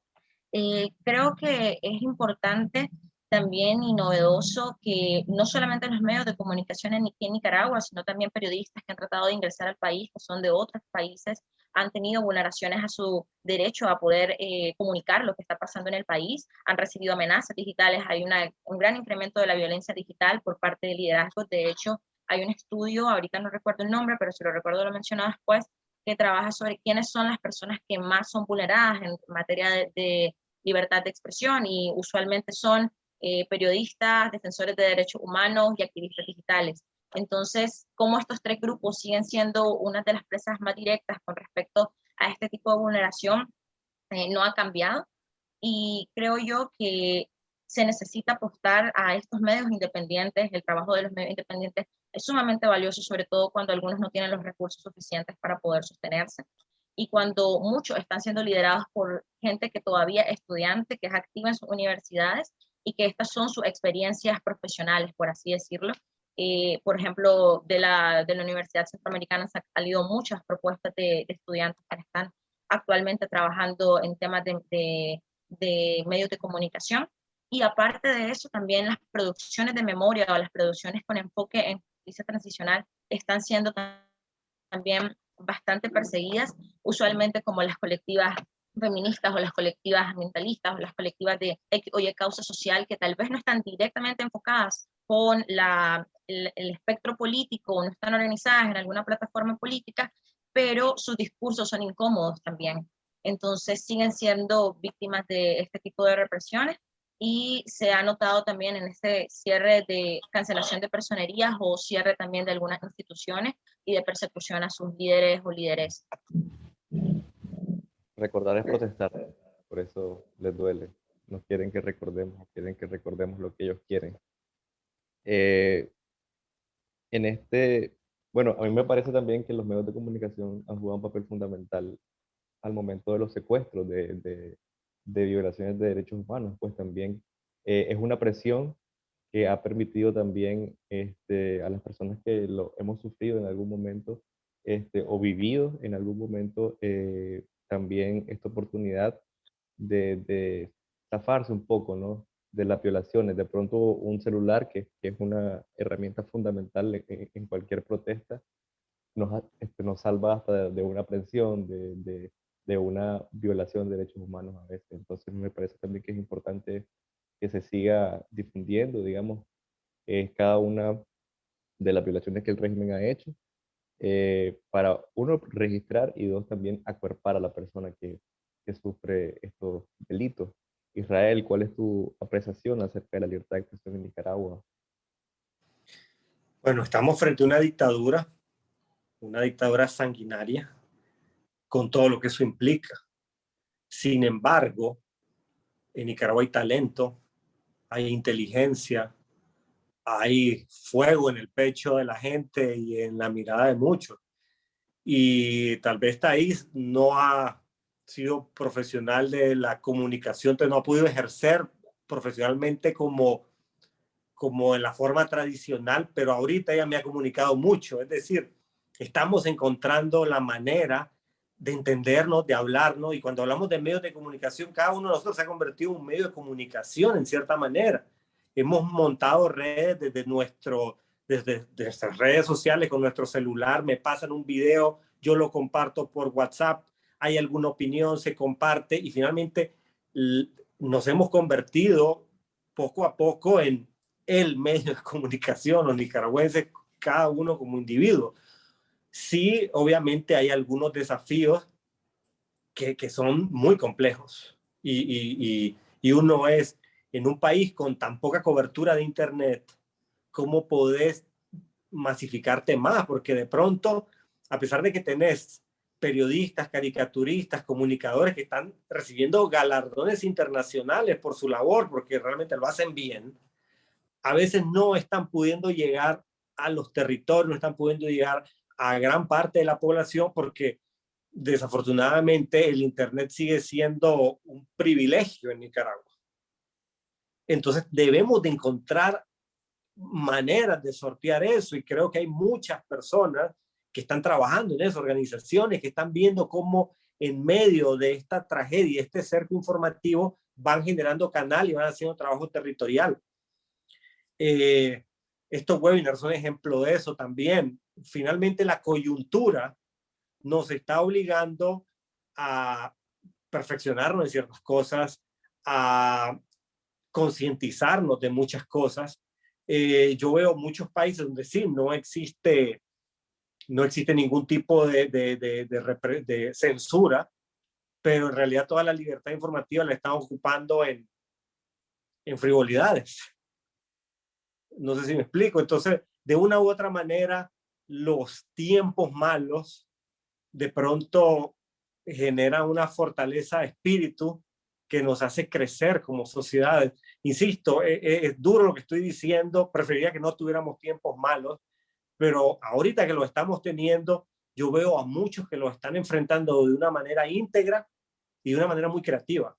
Eh, creo que es importante también y novedoso que no solamente los medios de comunicación en, Nicaragua, sino también periodistas que han tratado de ingresar al país, que son de otros países, han tenido vulneraciones a su derecho a poder eh, comunicar lo que está pasando en el país, han recibido amenazas digitales, hay una, un gran incremento de la violencia digital por parte de liderazgos, de hecho hay un estudio, ahorita no recuerdo el nombre, pero si lo recuerdo lo mencionado después, que trabaja sobre quiénes son las personas que más son vulneradas en materia de, libertad de expresión y usualmente son eh, periodistas, defensores de derechos humanos y activistas digitales. Entonces, cómo estos tres grupos siguen siendo una de las presas más directas con respecto a este tipo de vulneración eh, no ha cambiado. Y creo yo que se necesita apostar a estos medios independientes, el trabajo de los medios independientes es sumamente valioso, sobre todo cuando algunos no tienen los recursos suficientes para poder sostenerse. y cuando muchos están siendo liderados por gente que todavía es estudiante, que es activa en sus universidades y que estas son sus experiencias profesionales, por así decirlo. Eh, por ejemplo, de la, de la Universidad Centroamericana se han salido muchas propuestas de, estudiantes que están actualmente trabajando en temas de, de, de medios de comunicación. Y aparte de eso, también las producciones de memoria o las producciones con enfoque en justicia transicional están siendo también bastante perseguidas, usualmente como las colectivas feministas o las colectivas ambientalistas o las colectivas de oye, causa social que tal vez no están directamente enfocadas con la, el, espectro político o no están organizadas en alguna plataforma política, pero sus discursos son incómodos también. Entonces siguen siendo víctimas de este tipo de represiones y se ha notado también en este cierre de cancelación de personerías o cierre también de algunas instituciones y de persecución a sus líderes o líderes. Recordar es protestar, por eso les duele. No quieren que recordemos, quieren que recordemos lo que ellos quieren. Eh, en este, bueno, a mí me parece también que los medios de comunicación han jugado un papel fundamental al momento de los secuestros, de, de violaciones de derechos humanos, pues también eh, es una presión que ha permitido también este, a las personas que lo hemos sufrido en algún momento este, o vivido en algún momento eh, también esta oportunidad de, de, un poco ¿no? de las violaciones. De pronto un celular, que, es una herramienta fundamental en, en cualquier protesta, nos, este, nos salva hasta de, una de, de una violación de derechos humanos a veces. Entonces me parece también que es importante que se siga difundiendo, digamos, eh, cada una de las violaciones que el régimen ha hecho, eh, para uno registrar y dos también acuerpar a la persona que, que sufre estos delitos. Israel, ¿cuál es tu apreciación acerca de la libertad de expresión en Nicaragua? Bueno, estamos frente a una dictadura, una dictadura sanguinaria, con todo lo que eso implica. Sin embargo, en Nicaragua hay talento, hay inteligencia, hay fuego en el pecho de la gente y en la mirada de muchos. Y tal vez Taís no ha sido profesional de la comunicación, entonces no ha podido ejercer profesionalmente como, como en la forma tradicional, pero ahorita ella me ha comunicado mucho. Es decir, estamos encontrando la manera de entendernos, de hablarnos, y cuando hablamos de medios de comunicación, cada uno de nosotros se ha convertido en un medio de comunicación en cierta manera. Hemos montado redes desde, nuestro, desde, nuestras redes sociales con nuestro celular, me pasan un video, yo lo comparto por WhatsApp, hay alguna opinión, se comparte y finalmente nos hemos convertido poco a poco en el medio de comunicación, los nicaragüenses, cada uno como individuo. Sí, obviamente hay algunos desafíos que, que son muy complejos y, y, y, uno es en un país con tan poca cobertura de internet, ¿cómo podés masificarte más? Porque de pronto, a pesar de que tenés periodistas, caricaturistas, comunicadores que están recibiendo galardones internacionales por su labor, porque realmente lo hacen bien, a veces no están pudiendo llegar a los territorios, no están pudiendo llegar a gran parte de la población porque desafortunadamente el Internet sigue siendo un privilegio en Nicaragua. Entonces debemos de encontrar maneras de sortear eso y creo que hay muchas personas que están trabajando en esas organizaciones, que están viendo cómo en medio de esta tragedia, este cerco informativo, van generando canal y van haciendo trabajo territorial. Eh, estos webinars son ejemplo de eso también finalmente la coyuntura nos está obligando a perfeccionarnos en ciertas cosas, a concientizarnos de muchas cosas. Eh, yo veo muchos países donde sí, no existe, no existe ningún tipo de, de, de, de censura, pero en realidad toda la libertad informativa la están ocupando en, en frivolidades. No sé si me explico. Entonces, de una u otra manera, los tiempos malos de pronto generan una fortaleza de espíritu que nos hace crecer como sociedad. Insisto, es, e, es, duro lo que estoy diciendo, preferiría que no tuviéramos tiempos malos, pero ahorita que lo estamos teniendo, yo veo a muchos que lo están enfrentando de una manera íntegra y de una manera muy creativa.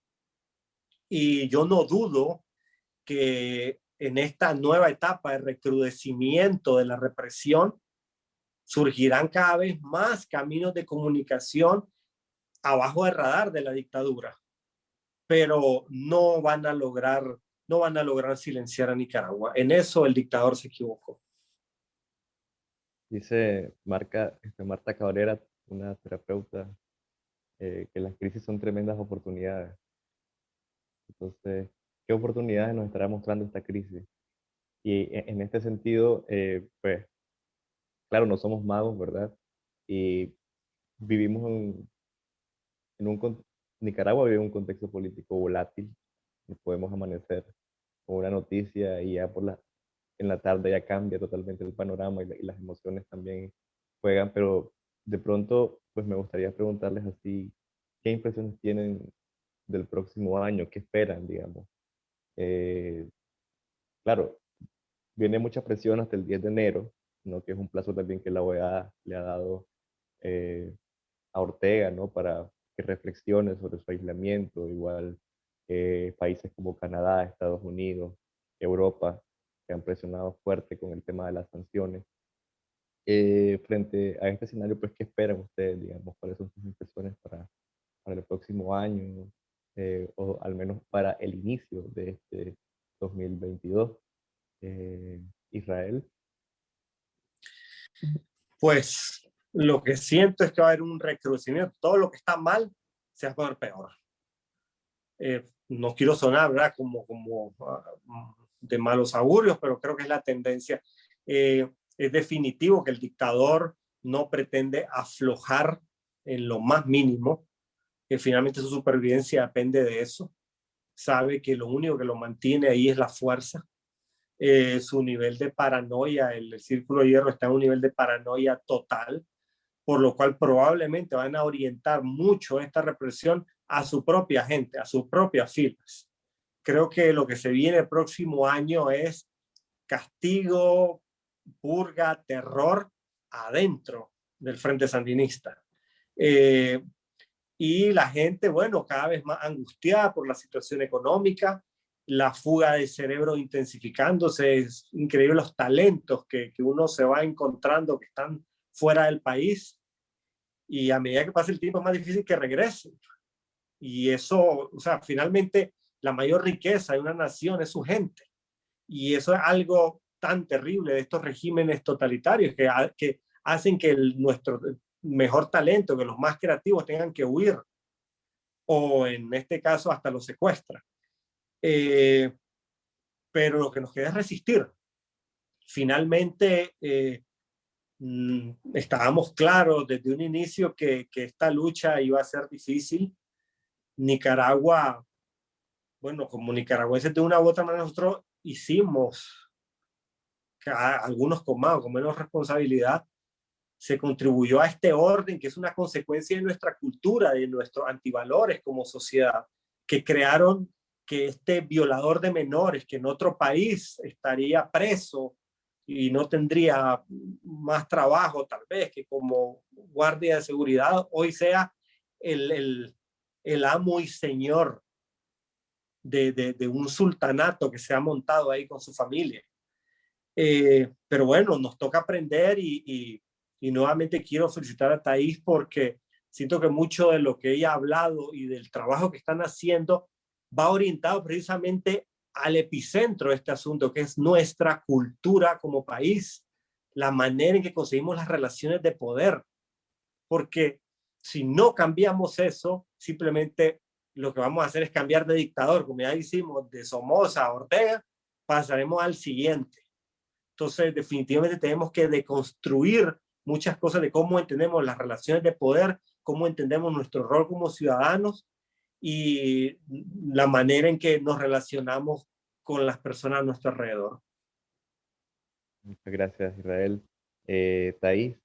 Y yo no dudo que en esta nueva etapa de recrudecimiento de la represión, surgirán cada vez más caminos de comunicación abajo del radar de la dictadura, pero no van a lograr, no van a lograr silenciar a Nicaragua. En eso el dictador se equivocó. Dice Marca, este, Marta Cabrera, una terapeuta, eh, que las crisis son tremendas oportunidades. Entonces, ¿qué oportunidades nos estará mostrando esta crisis? Y e, en este sentido, eh, pues, claro, no somos magos, ¿verdad? Y vivimos en, en un... Nicaragua vive un contexto político volátil. Podemos amanecer con una noticia y ya por la, en la tarde ya cambia totalmente el panorama y, las emociones también juegan, pero de pronto, pues me gustaría preguntarles así, ¿qué impresiones tienen del próximo año? ¿Qué esperan, digamos? Eh, claro, viene mucha presión hasta el 10 de enero, ¿no? que es un plazo también que la OEA le ha dado eh, a Ortega ¿no? para que reflexione sobre su aislamiento, igual eh, países como Canadá, Estados Unidos, Europa, que han presionado fuerte con el tema de las sanciones. Eh, frente a este escenario, pues, ¿qué esperan ustedes, digamos? ¿Cuáles son sus impresiones para, para el próximo año? Eh, o al menos para el inicio de este 2022. Eh, Israel. Pues lo que siento es que va a haber un recrudecimiento. Todo lo que está mal se va a poner peor. no quiero sonar. Como, como ah, de malos augurios, pero creo que es la tendencia. Eh, es definitivo que el dictador no pretende aflojar en lo más mínimo, que finalmente su supervivencia depende de eso. Sabe que lo único que lo mantiene ahí es la fuerza. Eh, su nivel de paranoia, el, el círculo de hierro está en un nivel de paranoia total, por lo cual probablemente van a orientar mucho esta represión a su propia gente, a sus propias filas creo que lo que se viene el próximo año es castigo, purga, terror adentro del Frente Sandinista. Eh, y la gente, bueno, cada vez más angustiada por la situación económica, la fuga de cerebro intensificándose, es increíble los talentos que, que uno se va encontrando que están fuera del país y a medida que pasa el tiempo es más difícil que regresen. Y eso, o sea, finalmente la mayor riqueza de una nación es su gente. Y eso es algo tan terrible de estos regímenes totalitarios que, que hacen que nuestro mejor talento, que los más creativos tengan que huir o en este caso hasta los secuestra. Eh, pero lo que nos queda es resistir. Finalmente, eh, mm, estábamos claros desde un inicio que, que esta lucha iba a ser difícil. Nicaragua bueno, como nicaragüenses de una u otra manera nosotros hicimos, algunos con más o con menos responsabilidad, se contribuyó a este orden que es una consecuencia de nuestra cultura, de nuestros antivalores como sociedad, que crearon que este violador de menores, que en otro país estaría preso y no tendría más trabajo tal vez que como guardia de seguridad, hoy sea el, el, el amo y señor de, un sultanato que se ha montado ahí con su familia. Eh, pero bueno, nos toca aprender y, nuevamente quiero felicitar a Thais porque siento que mucho de lo que ella ha hablado y del trabajo que están haciendo va orientado precisamente al epicentro de este asunto, que es nuestra cultura como país, la manera en que conseguimos las relaciones de poder. Porque si no cambiamos eso, simplemente lo que vamos a hacer es cambiar de dictador, como ya hicimos de Somoza a Ortega, pasaremos al siguiente. Entonces, definitivamente tenemos que deconstruir muchas cosas de cómo entendemos las relaciones de poder, cómo entendemos nuestro rol como ciudadanos y la manera en que nos relacionamos con las personas a nuestro alrededor. Muchas gracias, Israel. Eh, Thais,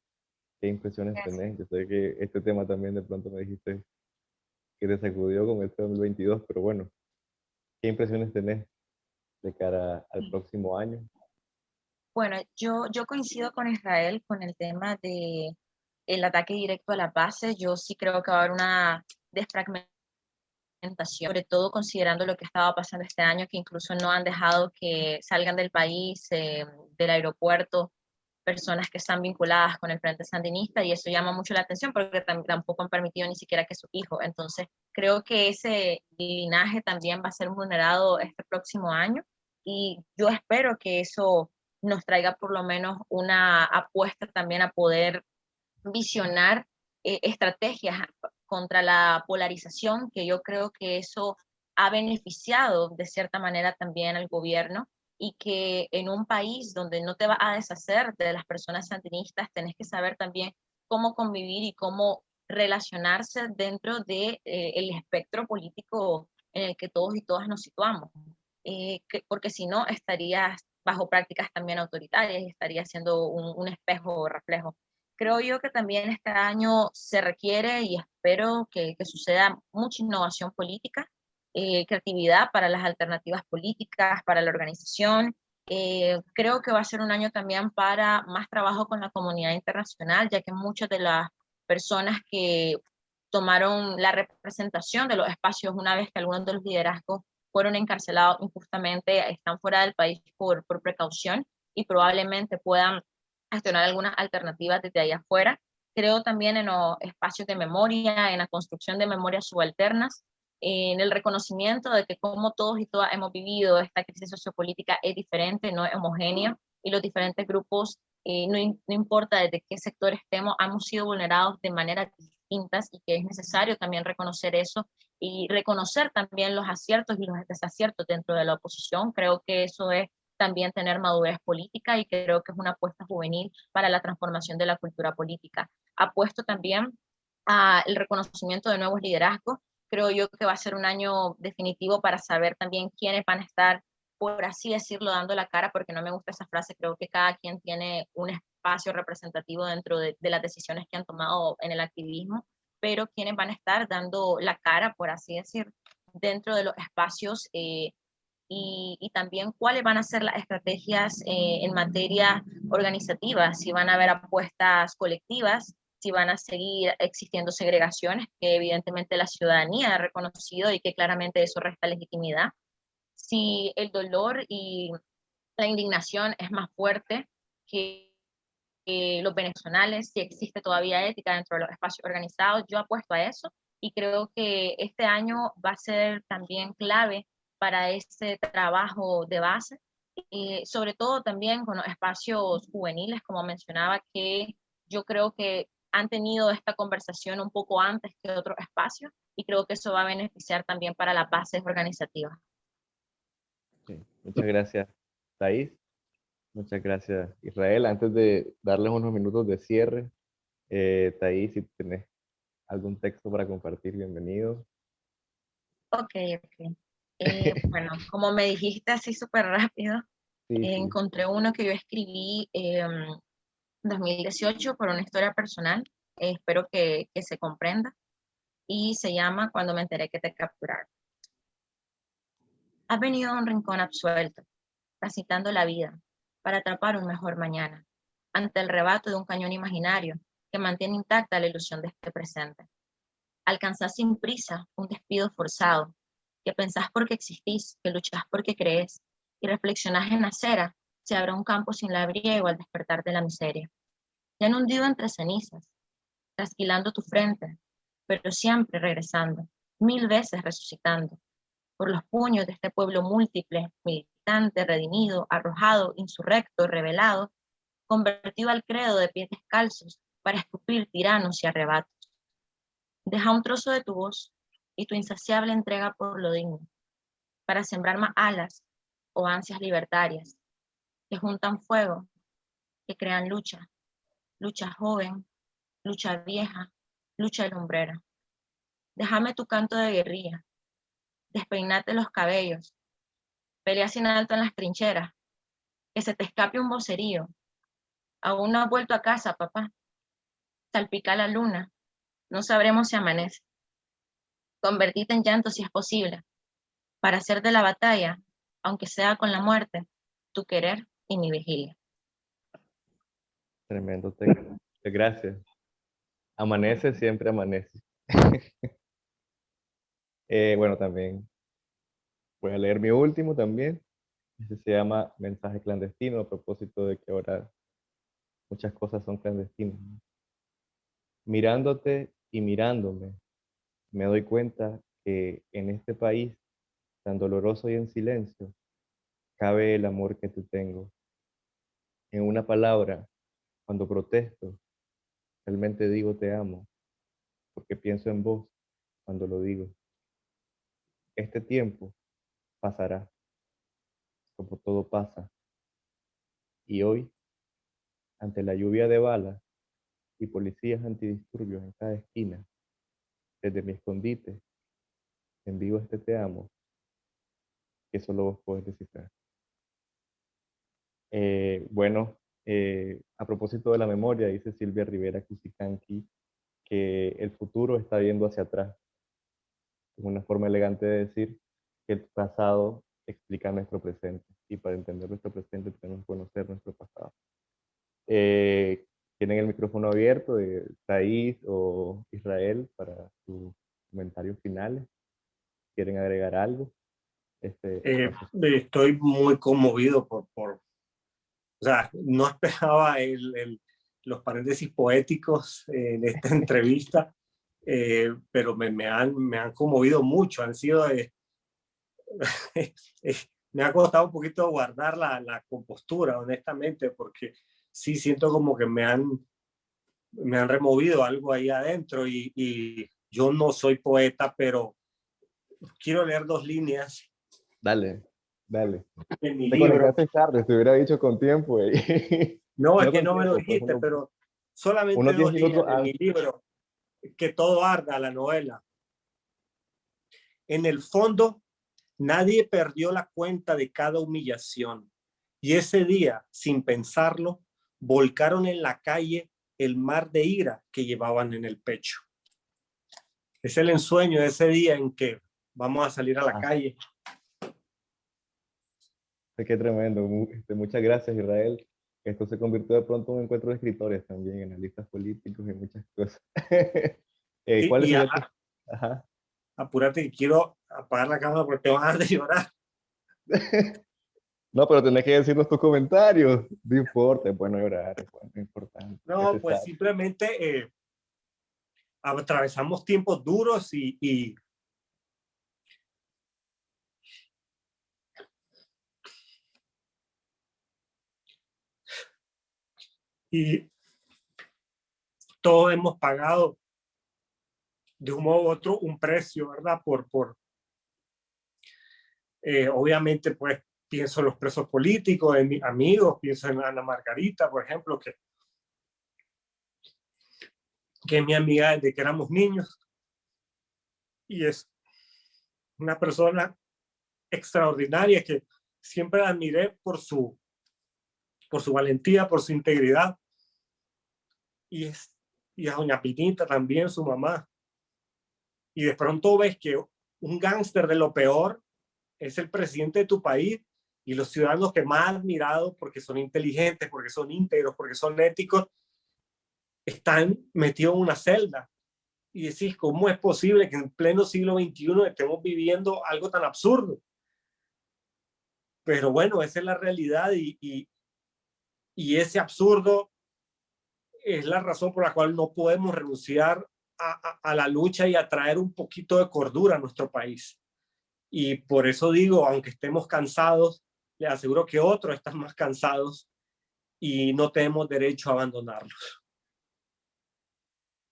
¿qué impresiones tenés? Yo sé que este tema también de pronto me dijiste que te sacudió con este 2022, pero bueno, ¿qué impresiones tenés de cara al próximo año? Bueno, yo, yo coincido con Israel con el tema de el ataque directo a la base, yo sí creo que va a haber una desfragmentación, sobre todo considerando lo que estaba pasando este año, que incluso no han dejado que salgan del país, eh, del aeropuerto, personas que están vinculadas con el Frente Sandinista y eso llama mucho la atención porque tampoco han permitido ni siquiera que su hijo. Entonces, creo que ese linaje también va a ser vulnerado este próximo año y yo espero que eso nos traiga por lo menos una apuesta también a poder visionar eh, estrategias contra la polarización, que yo creo que eso ha beneficiado de cierta manera también al gobierno y que en un país donde no te va a deshacer de las personas sandinistas, tenés que saber también cómo convivir y cómo relacionarse dentro del de, eh, el espectro político en el que todos y todas nos situamos. Eh, que, porque si no, estarías bajo prácticas también autoritarias y estaría siendo un, un espejo o reflejo. Creo yo que también este año se requiere y espero que, que suceda mucha innovación política, eh, creatividad para las alternativas políticas, para la organización. Eh, creo que va a ser un año también para más trabajo con la comunidad internacional, ya que muchas de las personas que tomaron la representación de los espacios una vez que algunos de los liderazgos fueron encarcelados injustamente, están fuera del país por, por precaución y probablemente puedan gestionar algunas alternativas desde allá afuera. Creo también en los espacios de memoria, en la construcción de memorias subalternas, en el reconocimiento de que como todos y todas hemos vivido esta crisis sociopolítica es diferente, no es homogénea, y los diferentes grupos, eh, no, no, importa desde qué sector estemos, hemos sido vulnerados de maneras distintas y que es necesario también reconocer eso y reconocer también los aciertos y los desaciertos dentro de la oposición. Creo que eso es también tener madurez política y creo que es una apuesta juvenil para la transformación de la cultura política. Apuesto también al reconocimiento de nuevos liderazgos creo yo que va a ser un año definitivo para saber también quiénes van a estar, por así decirlo, dando la cara, porque no me gusta esa frase, creo que cada quien tiene un espacio representativo dentro de, las decisiones que han tomado en el activismo, pero quiénes van a estar dando la cara, por así decir, dentro de los espacios eh, y, y, también cuáles van a ser las estrategias eh, en materia organizativa, si van a haber apuestas colectivas, si van a seguir existiendo segregaciones que evidentemente la ciudadanía ha reconocido y que claramente eso resta legitimidad. Si el dolor y la indignación es más fuerte que los venezolanos, si existe todavía ética dentro de los espacios organizados, yo apuesto a eso y creo que este año va a ser también clave para ese trabajo de base, y sobre todo también con los espacios juveniles, como mencionaba, que yo creo que han tenido esta conversación un poco antes que otros espacios y creo que eso va a beneficiar también para las bases organizativas. muchas gracias, Thais. Muchas gracias, Israel. Antes de darles unos minutos de cierre, eh, Thais, si tenés algún texto para compartir, bienvenido. Ok, ok. Eh, bueno, como me dijiste así súper rápido, encontré uno que yo escribí eh, 2018 por una historia personal, eh, espero que, que se comprenda, y se llama Cuando me enteré que te capturaron. Has venido a un rincón absuelto, transitando la vida, para atrapar un mejor mañana, ante el rebato de un cañón imaginario que mantiene intacta la ilusión de este presente. Alcanzás sin prisa un despido forzado, que pensás porque existís, que luchás porque crees, y reflexionás en acera se abre un campo sin labriego al despertar de la miseria. Te han hundido entre cenizas, trasquilando tu frente, pero siempre regresando, mil veces resucitando, por los puños de este pueblo múltiple, militante, redimido, arrojado, insurrecto, revelado, convertido al credo de pies descalzos para escupir tiranos y arrebatos. Deja un trozo de tu voz y tu insaciable entrega por lo digno, para sembrar más alas o ansias libertarias, que juntan fuego, que crean lucha, lucha joven, lucha vieja, lucha lumbrera. Déjame tu canto de guerrilla, despeinate los cabellos, pelea sin alto en las trincheras, que se te escape un vocerío. Aún no has vuelto a casa, papá. Salpica la luna, no sabremos si amanece. Convertite en llanto si es posible, para hacer de la batalla, aunque sea con la muerte, tu querer y mi vigilia. Tremendo texto. Gracias. Amanece, siempre amanece. Eh, bueno, también voy a leer mi último también. Este se llama Mensaje clandestino a propósito de que ahora muchas cosas son clandestinas. Mirándote y mirándome, me doy cuenta que en este país tan doloroso y en silencio, cabe el amor que te tengo. En una palabra, cuando protesto, realmente digo te amo, porque pienso en vos cuando lo digo. Este tiempo pasará, como todo pasa. Y hoy, ante la lluvia de balas y policías antidisturbios en cada esquina, desde mi escondite, envío este te amo, que solo vos podés descifrar. Eh, bueno, eh, a propósito de la memoria, dice Silvia Rivera Cusicanqui, que el futuro está viendo hacia atrás es una forma elegante de decir que el pasado explica nuestro presente. Y para entender nuestro presente tenemos que conocer nuestro pasado. Eh, tienen el micrófono abierto de Thais o Israel para sus comentarios finales. ¿Quieren agregar algo? Este, eh, estoy muy conmovido por, por, o sea, no esperaba el, el, los paréntesis poéticos en esta entrevista. Eh, pero me, me, han, me han conmovido mucho, han sido, eh, me ha costado un poquito guardar la, la, compostura, honestamente, porque sí siento como que me han, me han removido algo ahí adentro y, y yo no soy poeta, pero quiero leer dos líneas. Dale, dale. En mi libro. tarde, te hubiera dicho con tiempo. No, es que no me lo dijiste, pero solamente dos líneas en mi libro que todo arda la novela. En el fondo, nadie perdió la cuenta de cada humillación. Y ese día, sin pensarlo, volcaron en la calle el mar de ira que llevaban en el pecho. Es el ensueño de ese día en que vamos a salir a la ah. calle. Qué tremendo. Este, muchas gracias, Israel. Esto se convirtió de pronto en un encuentro de escritores también, analistas políticos y muchas cosas. eh, ¿Cuál es el Ajá. Apúrate que quiero apagar la cámara porque te van a de llorar. no, pero tenés que decirnos tus comentarios. No importa, es bueno llorar, es bueno, importante. No, pues simplemente eh, atravesamos tiempos duros y, y y todos hemos pagado de un modo u otro un precio, ¿verdad? Por, por eh, obviamente, pues pienso en los presos políticos, en mis amigos, pienso en Ana Margarita, por ejemplo, que, que es mi amiga desde que éramos niños y es una persona extraordinaria que siempre la admiré por su, por su valentía, por su integridad y, es, y a doña Pinita también, su mamá. Y de pronto ves que un gángster de lo peor es el presidente de tu país y los ciudadanos que más admirado porque son inteligentes, porque son íntegros, porque son éticos, están metidos en una celda. Y decís, ¿cómo es posible que en pleno siglo XXI estemos viviendo algo tan absurdo? Pero bueno, esa es la realidad y, y, y ese absurdo es la razón por la cual no podemos renunciar a, a, la lucha y a traer un poquito de cordura a nuestro país. Y por eso digo, aunque estemos cansados, le aseguro que otros están más cansados y no tenemos derecho a abandonarlos.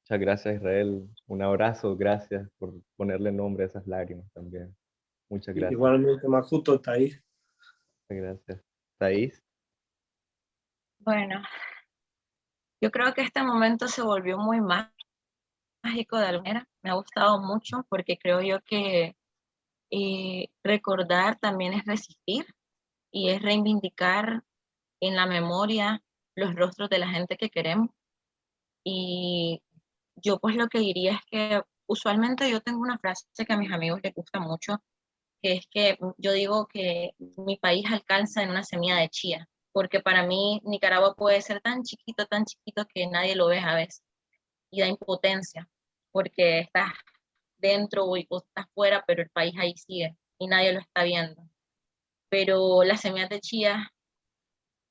Muchas gracias Israel, un abrazo, gracias por ponerle nombre a esas lágrimas también. Muchas gracias. Igualmente, Majuto, Thais. Muchas gracias. Thais. Bueno, yo creo que este momento se volvió muy mágico de alguna manera. Me ha gustado mucho porque creo yo que eh, recordar también es resistir y es reivindicar en la memoria los rostros de la gente que queremos. Y yo pues lo que diría es que usualmente yo tengo una frase que a mis amigos les gusta mucho, que es que yo digo que mi país alcanza en una semilla de chía porque para mí Nicaragua puede ser tan chiquito, tan chiquito que nadie lo ve a veces. y da impotencia, porque estás dentro o estás fuera, pero el país ahí sigue y nadie lo está viendo. Pero las semillas de chía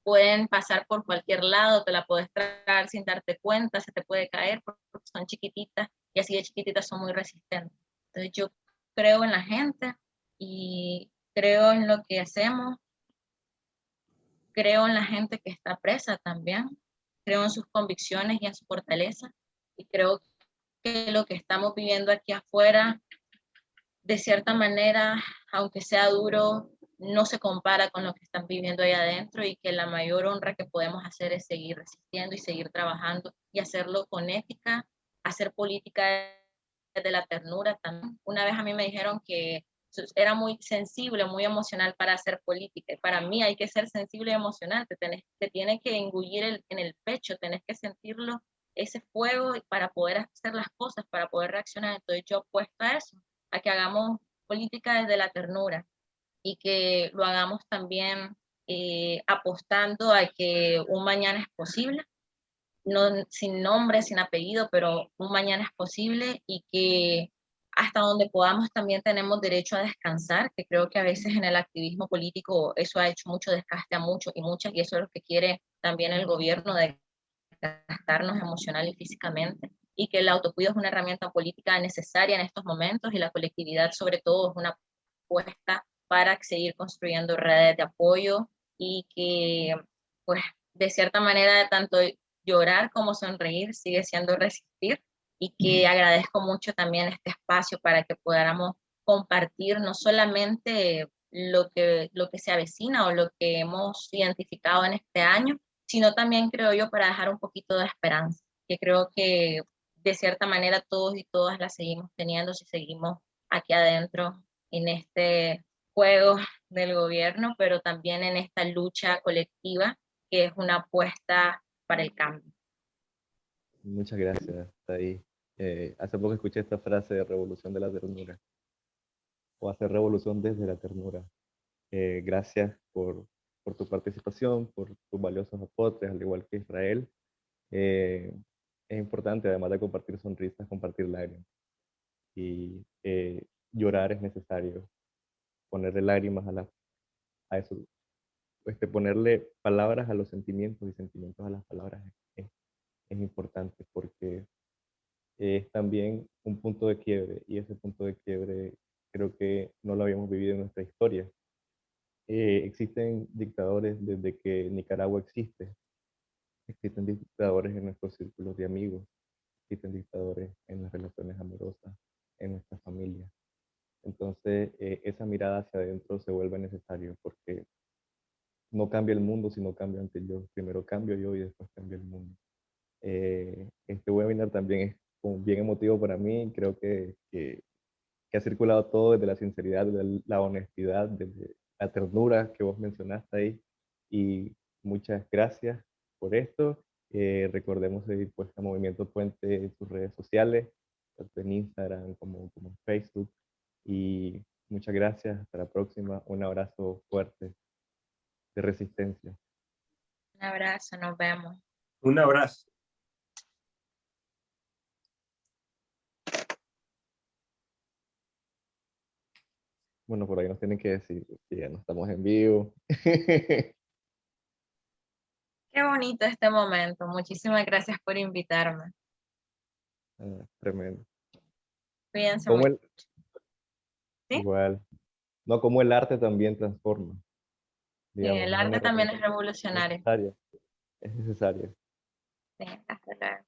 pueden pasar por cualquier lado, te la puedes traer sin darte cuenta, se te puede caer porque son chiquititas y así de chiquititas son muy resistentes. Entonces yo creo en la gente y creo en lo que hacemos, creo en la gente que está presa también, creo en sus convicciones y en su fortaleza y creo que lo que estamos viviendo aquí afuera, de cierta manera, aunque sea duro, no se compara con lo que están viviendo ahí adentro y que la mayor honra que podemos hacer es seguir resistiendo y seguir trabajando y hacerlo con ética, hacer política de la ternura también. Una vez a mí me dijeron que era muy sensible, muy emocional para hacer política. Y para mí hay que ser sensible y emocional, te, tenés, te tiene que engullir en el pecho, tenés que sentirlo, ese fuego para poder hacer las cosas, para poder reaccionar. Entonces yo apuesto a eso, a que hagamos política desde la ternura y que lo hagamos también eh, apostando a que un mañana es posible, no, sin nombre, sin apellido, pero un mañana es posible y que hasta donde podamos también tenemos derecho a descansar, que creo que a veces en el activismo político eso ha hecho mucho desgaste a muchos y muchas, y eso es lo que quiere también el gobierno, de gastarnos emocional y físicamente, y que el autocuido es una herramienta política necesaria en estos momentos, y la colectividad sobre todo es una apuesta para seguir construyendo redes de apoyo, y que pues de cierta manera tanto llorar como sonreír sigue siendo resistir, y que agradezco mucho también este espacio para que podamos compartir no solamente lo que, lo que se avecina o lo que hemos identificado en este año, sino también creo yo para dejar un poquito de esperanza, que creo que de cierta manera todos y todas la seguimos teniendo si seguimos aquí adentro en este juego del gobierno, pero también en esta lucha colectiva que es una apuesta para el cambio. Muchas gracias, ahí. Eh, hace poco escuché esta frase de revolución de la ternura, o hacer revolución desde la ternura. Eh, gracias por, por, tu participación, por tus valiosos aportes, al igual que Israel. Eh, es importante, además de compartir sonrisas, compartir lágrimas. Y llorar es necesario. Ponerle lágrimas a, la, a eso, este, ponerle palabras a los sentimientos y sentimientos a las palabras es, es importante porque es también un punto de quiebre y ese punto de quiebre creo que no lo habíamos vivido en nuestra historia. Eh, existen dictadores desde que Nicaragua existe. Existen dictadores en nuestros círculos de amigos. Existen dictadores en las relaciones amorosas, en nuestra familia. Entonces, eh, esa mirada hacia adentro se vuelve necesario porque no cambia el mundo si no cambio ante yo. Primero cambio yo y después cambia el mundo. Eh, este webinar también es bien emotivo para mí. Creo que, que, ha circulado todo desde la sinceridad, desde la honestidad, desde la ternura que vos mencionaste ahí. Y muchas gracias por esto. Eh, recordemos seguir pues a Movimiento Puente en sus redes sociales, tanto en Instagram como, como en Facebook. Y muchas gracias. Hasta la próxima. Un abrazo fuerte de resistencia. Un abrazo. Nos vemos. Un abrazo. Bueno, por ahí nos tienen que decir que ya no estamos en vivo. Qué bonito este momento. Muchísimas gracias por invitarme. Ah, tremendo. Cuídense mucho. Igual. No, como el arte también transforma. sí, el arte también es revolucionario. Es necesario. Es necesario. Sí, hasta luego.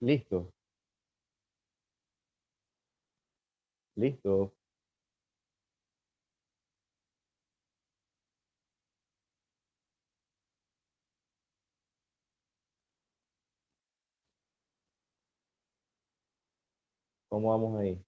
Listo. Listo. ¿Cómo vamos ahí?